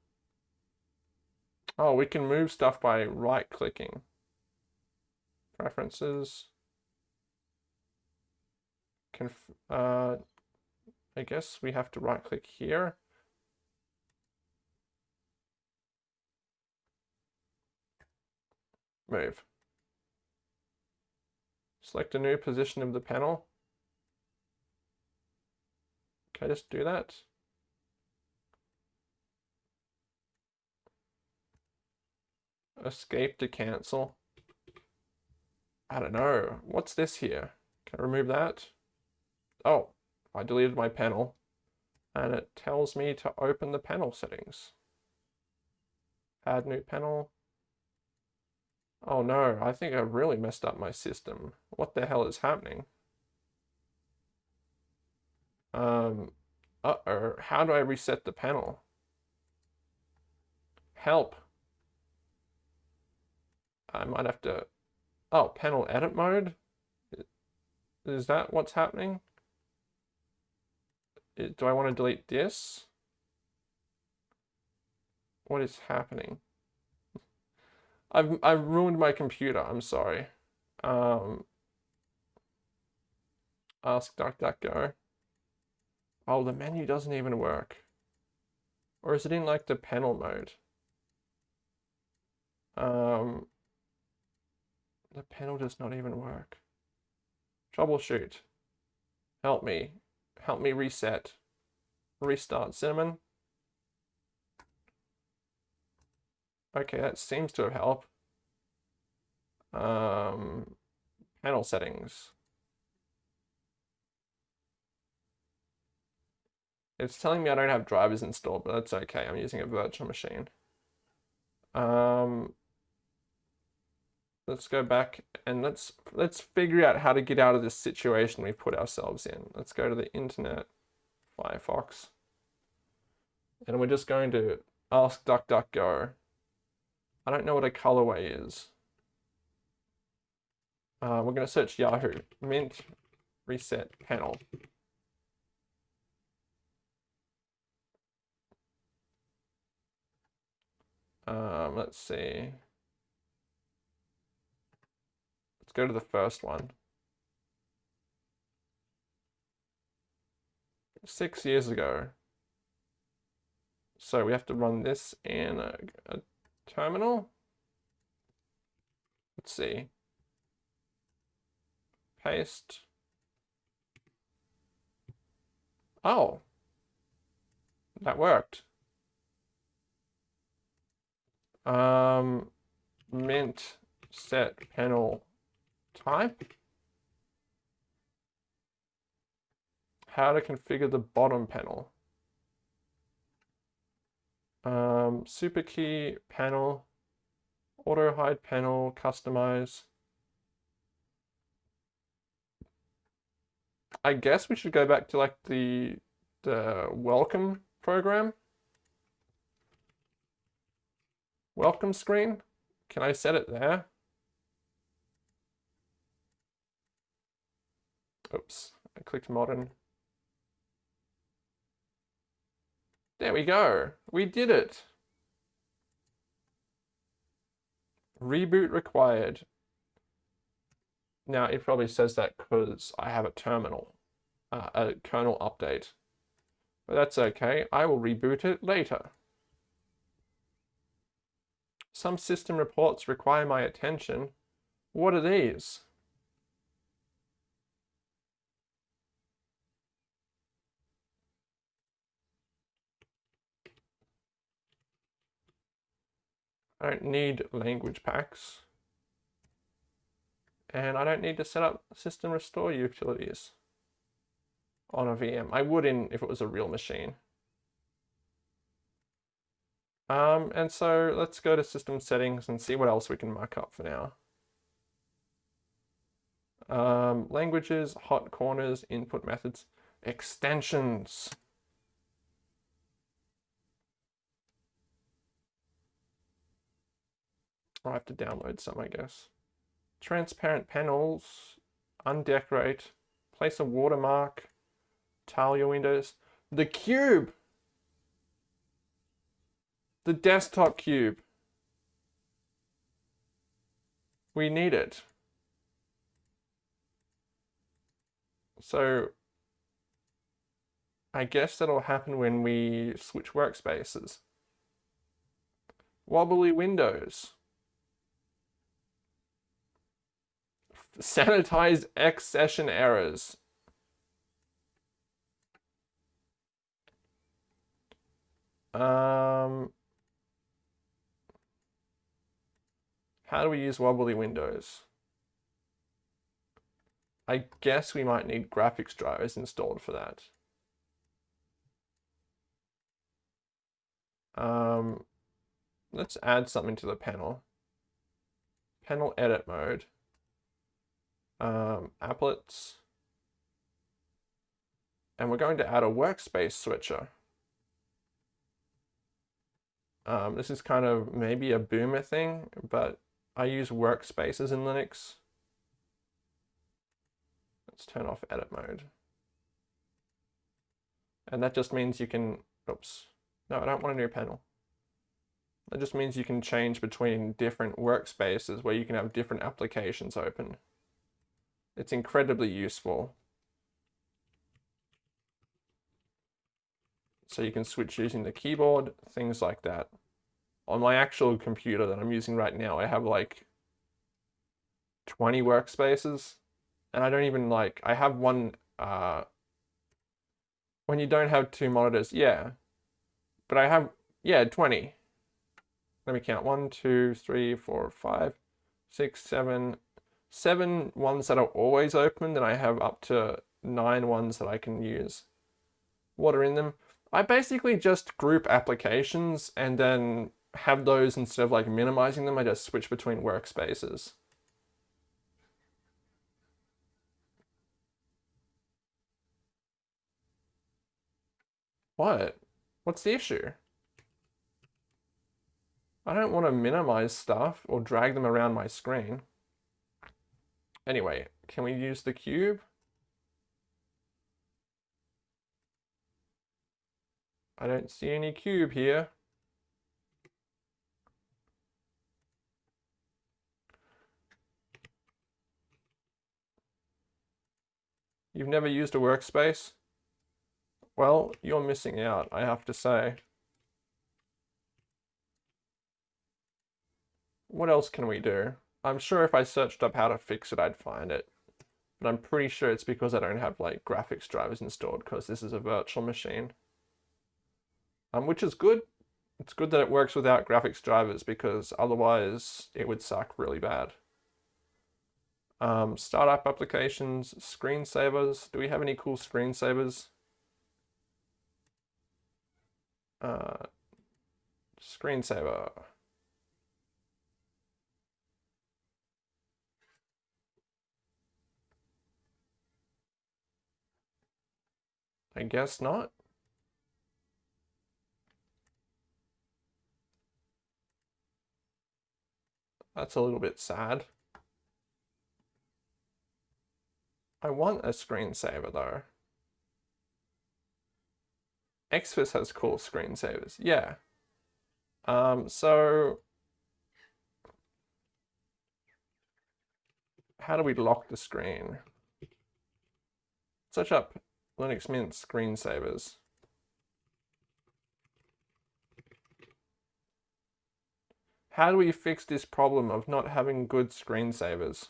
Oh, we can move stuff by right clicking. Preferences. Conf uh, I guess we have to right click here. Move. Select a new position of the panel. I just do that? Escape to cancel. I don't know. What's this here? Can I remove that? Oh, I deleted my panel. And it tells me to open the panel settings. Add new panel. Oh no, I think I really messed up my system. What the hell is happening? Um, uh-oh, how do I reset the panel? Help. I might have to, oh, panel edit mode? Is that what's happening? Do I want to delete this? What is happening? I've, I've ruined my computer, I'm sorry. Um, ask DuckDuckGo. Oh, the menu doesn't even work. Or is it in like the panel mode? Um, the panel does not even work. Troubleshoot. Help me. Help me reset. Restart Cinnamon. Okay, that seems to have helped. Um, panel settings. It's telling me I don't have drivers installed, but that's okay. I'm using a virtual machine. Um, let's go back and let's let's figure out how to get out of this situation we've put ourselves in. Let's go to the internet, Firefox, and we're just going to ask DuckDuckGo. I don't know what a colorway is. Uh, we're going to search Yahoo, Mint Reset Panel. Um, let's see. Let's go to the first one. Six years ago. So we have to run this in a, a terminal. Let's see. Paste. Oh, that worked. Um, mint set panel type. How to configure the bottom panel. Um, super key panel, auto hide panel, customize. I guess we should go back to like the the welcome program. Welcome screen. Can I set it there? Oops, I clicked modern. There we go. We did it. Reboot required. Now it probably says that because I have a terminal, uh, a kernel update. But that's okay. I will reboot it later. Some system reports require my attention. What are these? I don't need language packs. And I don't need to set up system restore utilities on a VM. I would in if it was a real machine. Um, and so let's go to system settings and see what else we can mark up for now. Um, languages, hot corners, input methods, extensions. I have to download some, I guess. Transparent panels, undecorate, place a watermark, tile your windows. The cube! The desktop cube. We need it. So I guess that'll happen when we switch workspaces. Wobbly windows. Sanitize X session errors. Um, how do we use wobbly windows? I guess we might need graphics drivers installed for that. Um, let's add something to the panel. Panel edit mode um, applets. And we're going to add a workspace switcher. Um, this is kind of maybe a boomer thing, but I use workspaces in Linux. Let's turn off edit mode. And that just means you can, oops, no, I don't want a new panel. That just means you can change between different workspaces where you can have different applications open. It's incredibly useful. So you can switch using the keyboard, things like that. On my actual computer that I'm using right now, I have like 20 workspaces. And I don't even like, I have one, uh, when you don't have two monitors, yeah. But I have, yeah, 20. Let me count. One, two, three, four, five, six, seven, seven ones that are always open, then I have up to nine ones that I can use. What are in them? I basically just group applications and then have those instead of like minimizing them, I just switch between workspaces. What? What's the issue? I don't want to minimize stuff or drag them around my screen. Anyway, can we use the cube? I don't see any cube here. You've never used a workspace? Well, you're missing out, I have to say. What else can we do? I'm sure if I searched up how to fix it, I'd find it. But I'm pretty sure it's because I don't have like graphics drivers installed because this is a virtual machine. Um, which is good. It's good that it works without graphics drivers because otherwise it would suck really bad. Um, startup applications, screensavers. Do we have any cool screensavers? Uh, screensaver. I guess not. That's a little bit sad. I want a screensaver though. Xfce has cool screensavers, yeah. Um, so how do we lock the screen? Search up Linux Mint screensavers. How do we fix this problem of not having good screensavers?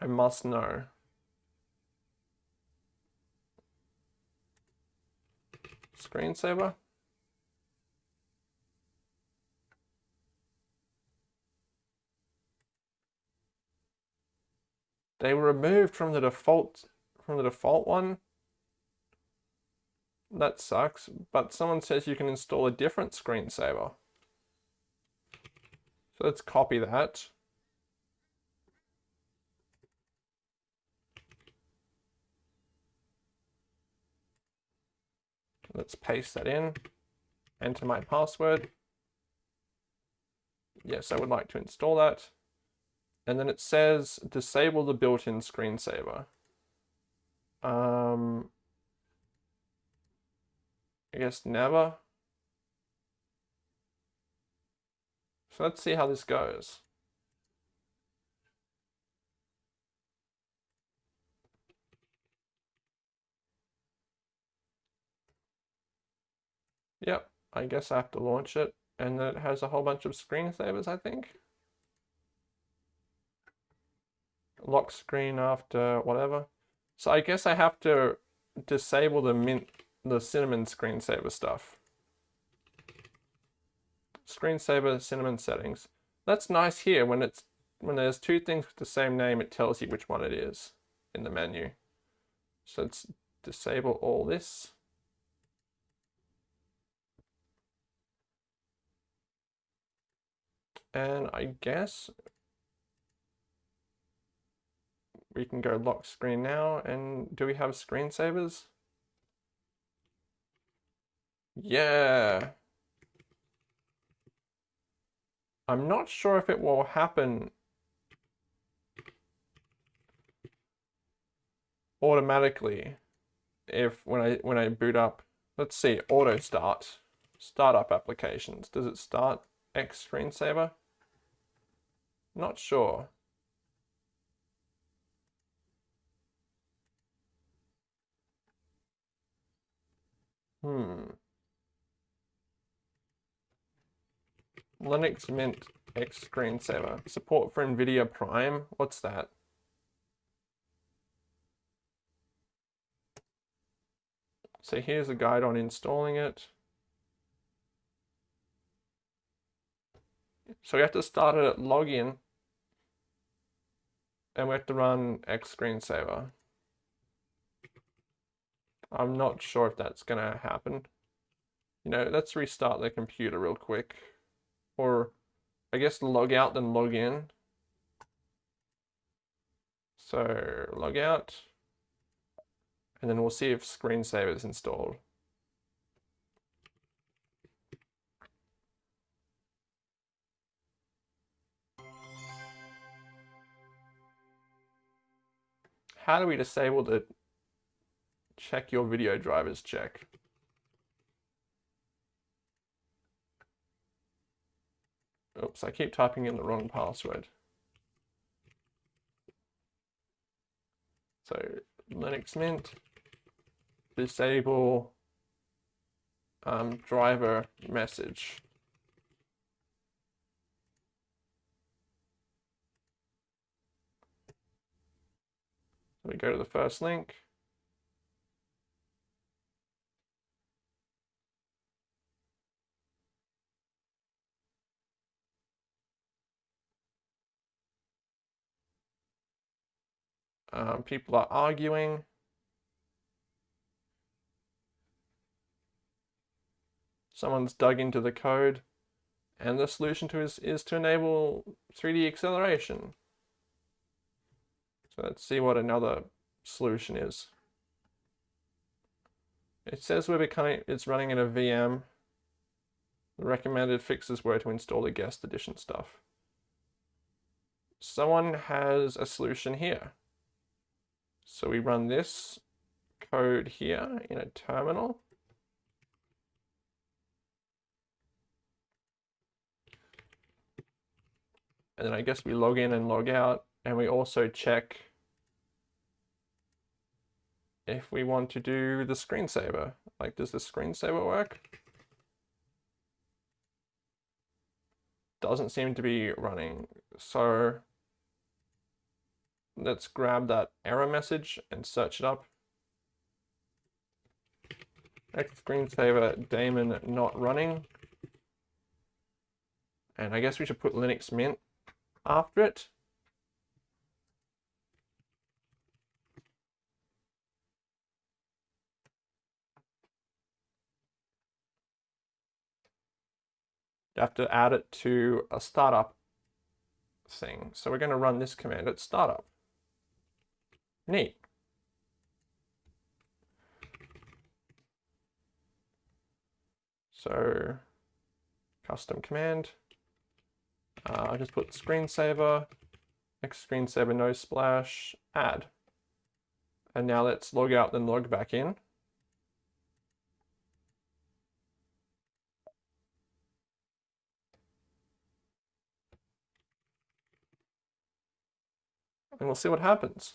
I must know. Screensaver? They were removed from the default from the default one. That sucks, but someone says you can install a different screensaver. So let's copy that. Let's paste that in, enter my password. Yes, I would like to install that. And then it says disable the built-in screensaver. Um, I guess never. So let's see how this goes. Yep, I guess I have to launch it. And then it has a whole bunch of screensavers, I think. Lock screen after whatever. So I guess I have to disable the mint, the cinnamon screensaver stuff. Screensaver cinnamon settings. That's nice here when it's when there's two things with the same name, it tells you which one it is in the menu. So let's disable all this. And I guess we can go lock screen now. And do we have screensavers? Yeah. I'm not sure if it will happen automatically if when I when I boot up let's see auto start startup applications does it start X screensaver not sure Hmm. Linux Mint X screensaver. Support for NVIDIA Prime. What's that? So here's a guide on installing it. So we have to start it at login and we have to run X screensaver. I'm not sure if that's going to happen. You know, let's restart the computer real quick. Or, I guess log out then log in. So, log out. And then we'll see if screensaver is installed. How do we disable the check your video drivers check? Oops, I keep typing in the wrong password. So Linux Mint, disable um, driver message. we go to the first link. Um, people are arguing. Someone's dug into the code and the solution to is, is to enable 3D acceleration. So let's see what another solution is. It says we're becoming, it's running in a VM. The recommended fixes were to install the guest edition stuff. Someone has a solution here. So we run this code here in a terminal. And then I guess we log in and log out and we also check if we want to do the screensaver. Like, does the screensaver work? Doesn't seem to be running. So let's grab that error message and search it up. X screensaver daemon not running. And I guess we should put Linux Mint after it. you have to add it to a startup thing. So we're going to run this command at startup. Neat. So custom command. Uh, I just put screensaver, X screensaver no splash, add. And now let's log out then log back in. and we'll see what happens.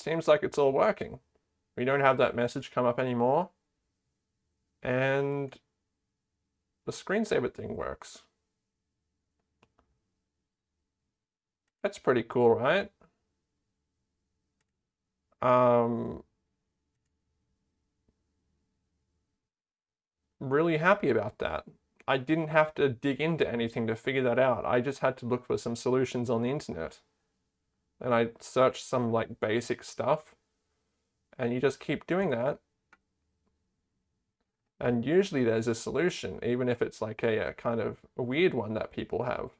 Seems like it's all working. We don't have that message come up anymore. And the screensaver thing works. That's pretty cool, right? Um, really happy about that. I didn't have to dig into anything to figure that out. I just had to look for some solutions on the internet. And I search some like basic stuff. And you just keep doing that. And usually there's a solution, even if it's like a, a kind of a weird one that people have.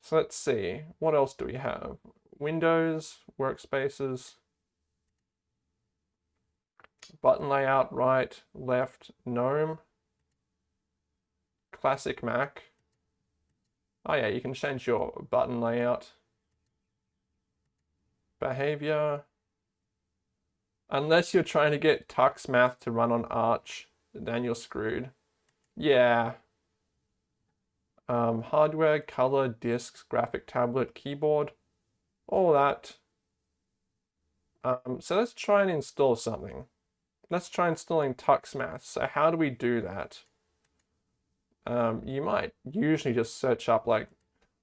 So let's see, what else do we have? Windows, workspaces, button layout, right, left, GNOME, classic Mac. Oh yeah, you can change your button layout. Behavior. Unless you're trying to get TuxMath to run on Arch, then you're screwed. Yeah. Um, hardware, color, disks, graphic tablet, keyboard, all that. Um, so let's try and install something. Let's try installing TuxMath. So how do we do that? Um, you might usually just search up like,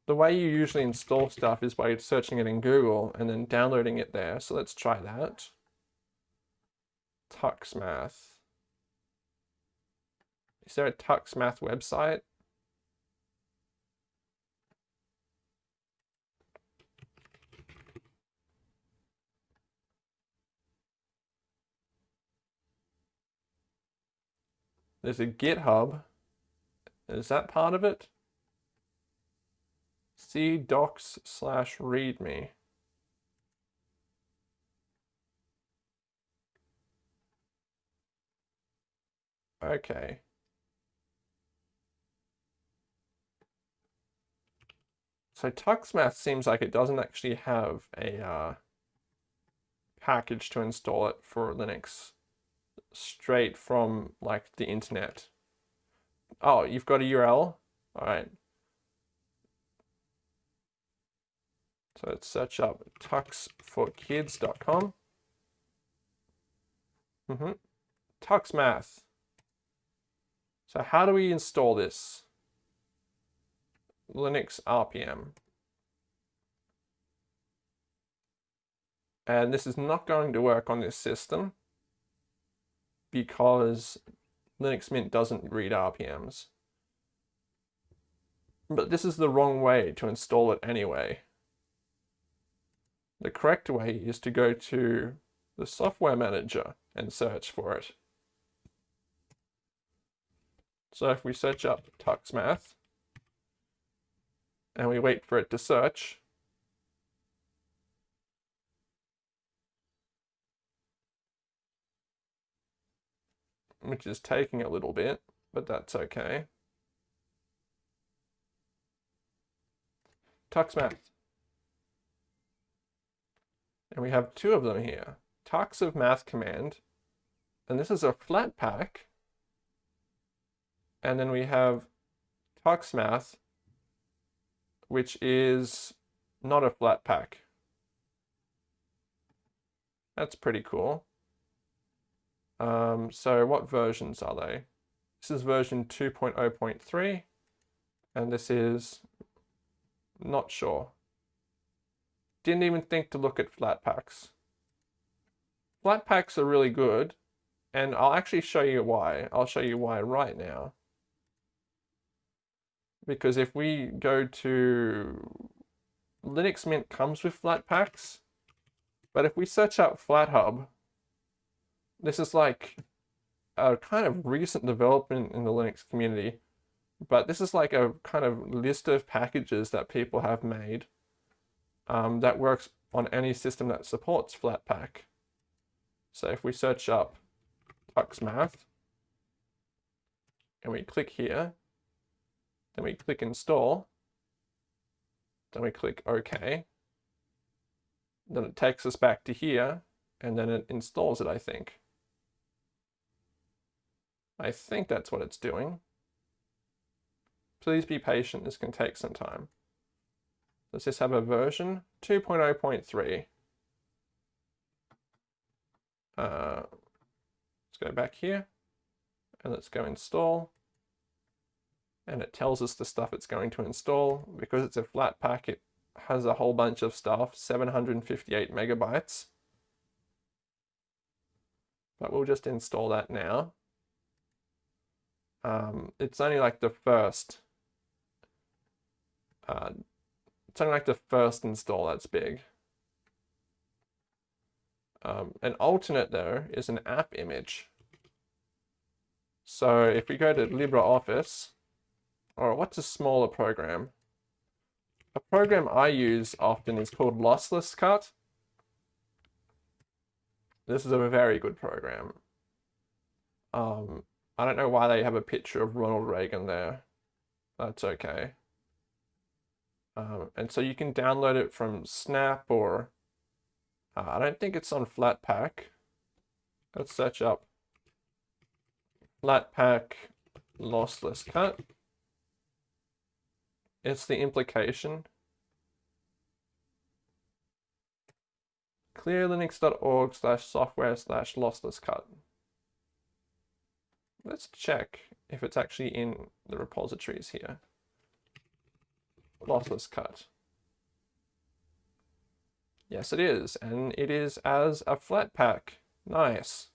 the way you usually install stuff is by searching it in Google and then downloading it there. So let's try that. TuxMath. Is there a TuxMath website? There's a GitHub. Is that part of it? See docs slash readme. Okay. So TuxMath seems like it doesn't actually have a uh, package to install it for Linux straight from like the internet. Oh, you've got a URL? All right. So let's search up tux4kids.com. Mm -hmm. TuxMath. So how do we install this? Linux RPM. And this is not going to work on this system because Linux Mint doesn't read RPMs. But this is the wrong way to install it anyway. The correct way is to go to the software manager and search for it. So if we search up TuxMath and we wait for it to search, which is taking a little bit, but that's okay. TuxMath. And we have two of them here. Tux of math command, and this is a Flatpak. And then we have TuxMath, which is not a Flatpak. That's pretty cool. Um, so what versions are they? This is version 2.0.3 and this is not sure. Didn't even think to look at Flatpaks. Flat packs are really good and I'll actually show you why. I'll show you why right now. Because if we go to Linux Mint comes with Flatpaks, but if we search up FlatHub, this is like a kind of recent development in the Linux community, but this is like a kind of list of packages that people have made um, that works on any system that supports Flatpak. So if we search up TuxMath and we click here, then we click install, then we click OK, then it takes us back to here, and then it installs it, I think. I think that's what it's doing. Please be patient, this can take some time. Does this have a version? 2.0.3. Uh, let's go back here and let's go install. And it tells us the stuff it's going to install. Because it's a Flatpak, it has a whole bunch of stuff, 758 megabytes. But we'll just install that now um, it's only like the first, uh, it's only like the first install that's big. Um, an alternate though is an app image. So if we go to LibreOffice, or what's a smaller program? A program I use often is called Lossless Cut. This is a very good program. Um, I don't know why they have a picture of Ronald Reagan there. That's okay. Um, and so you can download it from Snap or uh, I don't think it's on Flatpak. Let's search up Flatpak lossless cut. It's the implication. clearlinux.org slash software slash lossless cut. Let's check if it's actually in the repositories here. Lossless cut. Yes, it is, and it is as a Flatpak. Nice.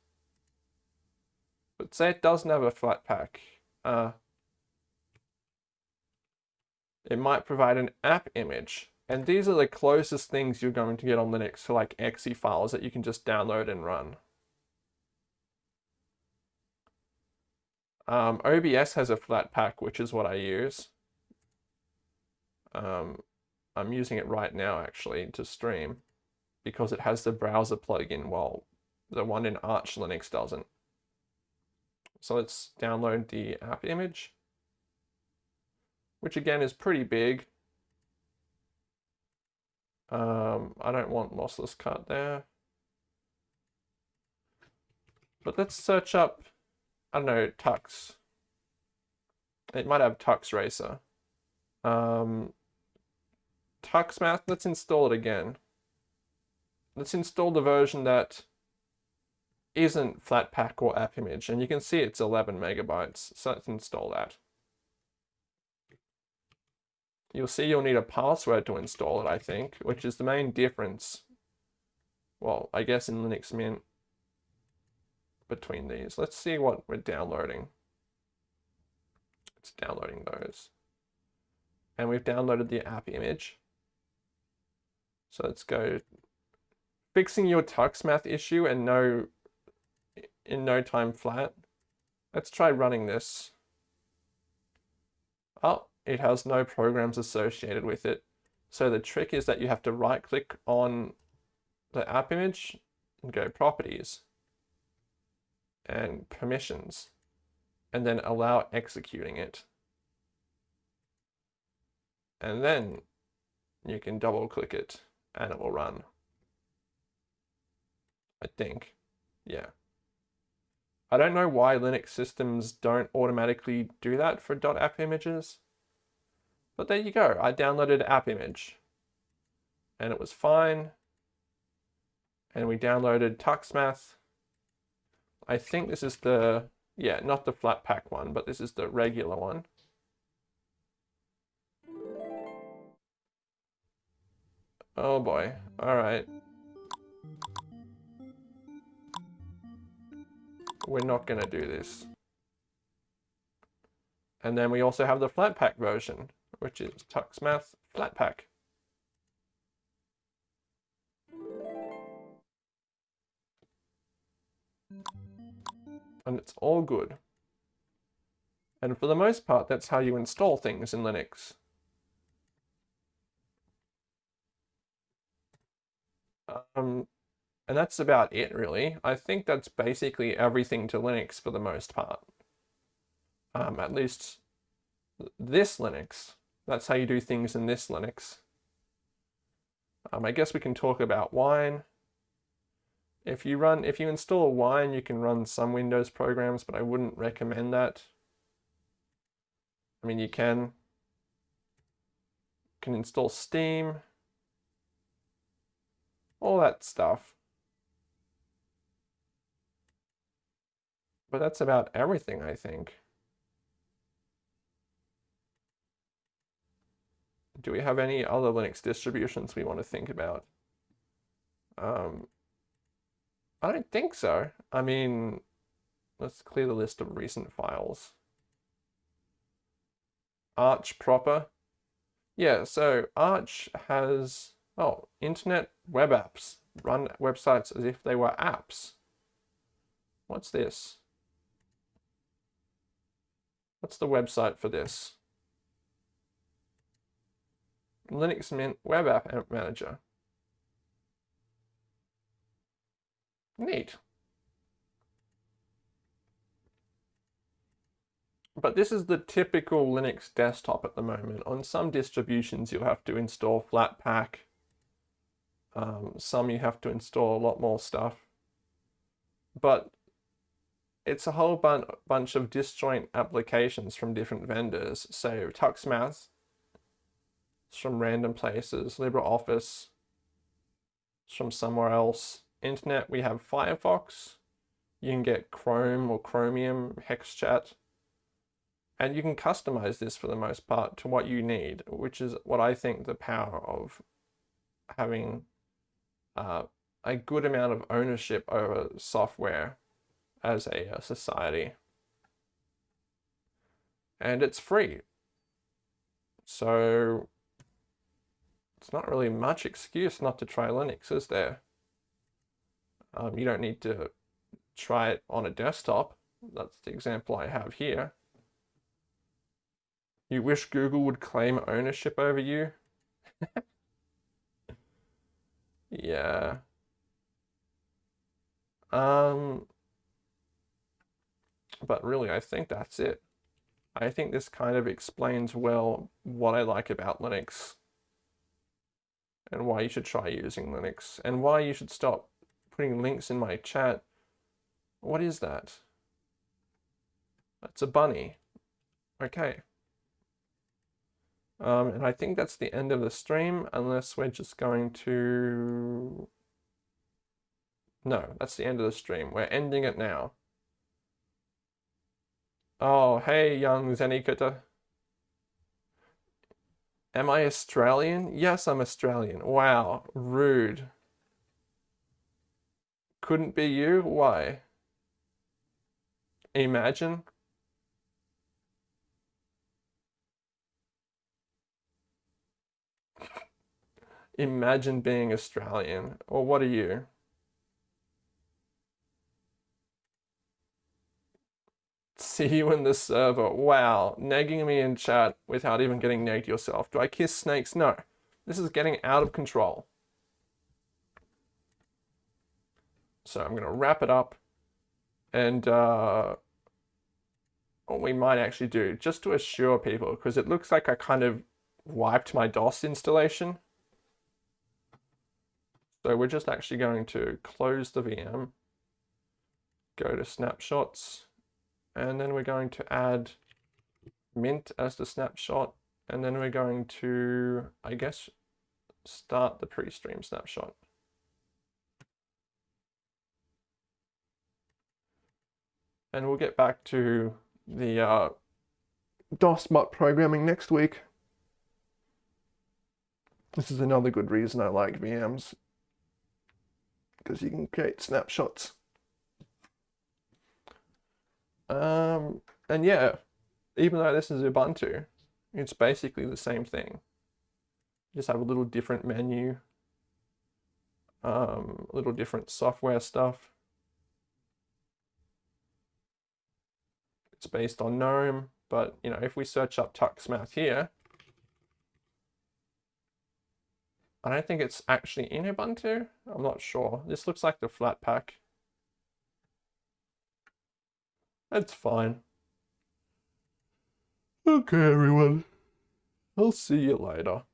But say it doesn't have a Flatpak. Uh, it might provide an app image. And these are the closest things you're going to get on Linux to like exe files that you can just download and run. Um, OBS has a Flatpak, which is what I use. Um, I'm using it right now actually to stream because it has the browser plugin while the one in Arch Linux doesn't. So let's download the app image, which again is pretty big. Um, I don't want lossless cut there. But let's search up I don't know, Tux. It might have Tux Racer. Um, TuxMath, let's install it again. Let's install the version that isn't Flatpak or app image, and you can see it's 11 megabytes, so let's install that. You'll see you'll need a password to install it, I think, which is the main difference. Well, I guess in Linux Mint between these. Let's see what we're downloading. It's downloading those. And we've downloaded the app image. So let's go fixing your TuxMath issue and no in no time flat. Let's try running this. Oh, it has no programs associated with it. So the trick is that you have to right click on the app image and go properties and permissions and then allow executing it. And then you can double click it and it will run. I think, yeah. I don't know why Linux systems don't automatically do that for .app images, but there you go. I downloaded app image and it was fine. And we downloaded TuxMath I think this is the, yeah, not the Flatpak one, but this is the regular one. Oh boy, all right. We're not gonna do this. And then we also have the Flatpak version, which is TuxMath Flatpak. And it's all good. And for the most part, that's how you install things in Linux. Um, and that's about it, really. I think that's basically everything to Linux for the most part. Um, at least this Linux. That's how you do things in this Linux. Um, I guess we can talk about Wine. If you run, if you install Wine, you can run some Windows programs, but I wouldn't recommend that. I mean, you can, can install Steam, all that stuff. But that's about everything, I think. Do we have any other Linux distributions we want to think about? Um, I don't think so. I mean, let's clear the list of recent files. Arch proper. Yeah, so Arch has, oh, internet web apps. Run websites as if they were apps. What's this? What's the website for this? Linux Mint Web App Manager. Neat. But this is the typical Linux desktop at the moment. On some distributions, you'll have to install Flatpak. Um, some you have to install a lot more stuff. But it's a whole bun bunch of disjoint applications from different vendors. So TuxMath, from random places. LibreOffice, from somewhere else internet, we have Firefox. You can get Chrome or Chromium, HexChat. And you can customize this for the most part to what you need, which is what I think the power of having uh, a good amount of ownership over software as a, a society. And it's free. So it's not really much excuse not to try Linux, is there? Um, you don't need to try it on a desktop. That's the example I have here. You wish Google would claim ownership over you? yeah. Um, but really, I think that's it. I think this kind of explains well what I like about Linux and why you should try using Linux and why you should stop putting links in my chat. What is that? That's a bunny. Okay. Um, and I think that's the end of the stream, unless we're just going to... No, that's the end of the stream. We're ending it now. Oh, hey, young Zenikata. Am I Australian? Yes, I'm Australian. Wow, rude. Couldn't be you? Why? Imagine. Imagine being Australian. Or what are you? See you in the server. Wow, nagging me in chat without even getting nagged yourself. Do I kiss snakes? No. This is getting out of control. So I'm going to wrap it up. And uh, what we might actually do, just to assure people, because it looks like I kind of wiped my DOS installation. So we're just actually going to close the VM, go to snapshots, and then we're going to add mint as the snapshot and then we're going to I guess start the pre-stream snapshot and we'll get back to the uh, programming next week this is another good reason I like VMs because you can create snapshots um, and yeah, even though this is Ubuntu, it's basically the same thing. Just have a little different menu, um, a little different software stuff. It's based on GNOME, but you know, if we search up TuxMath here, I don't think it's actually in Ubuntu. I'm not sure. This looks like the Flatpak. That's fine. Okay, everyone. I'll see you later.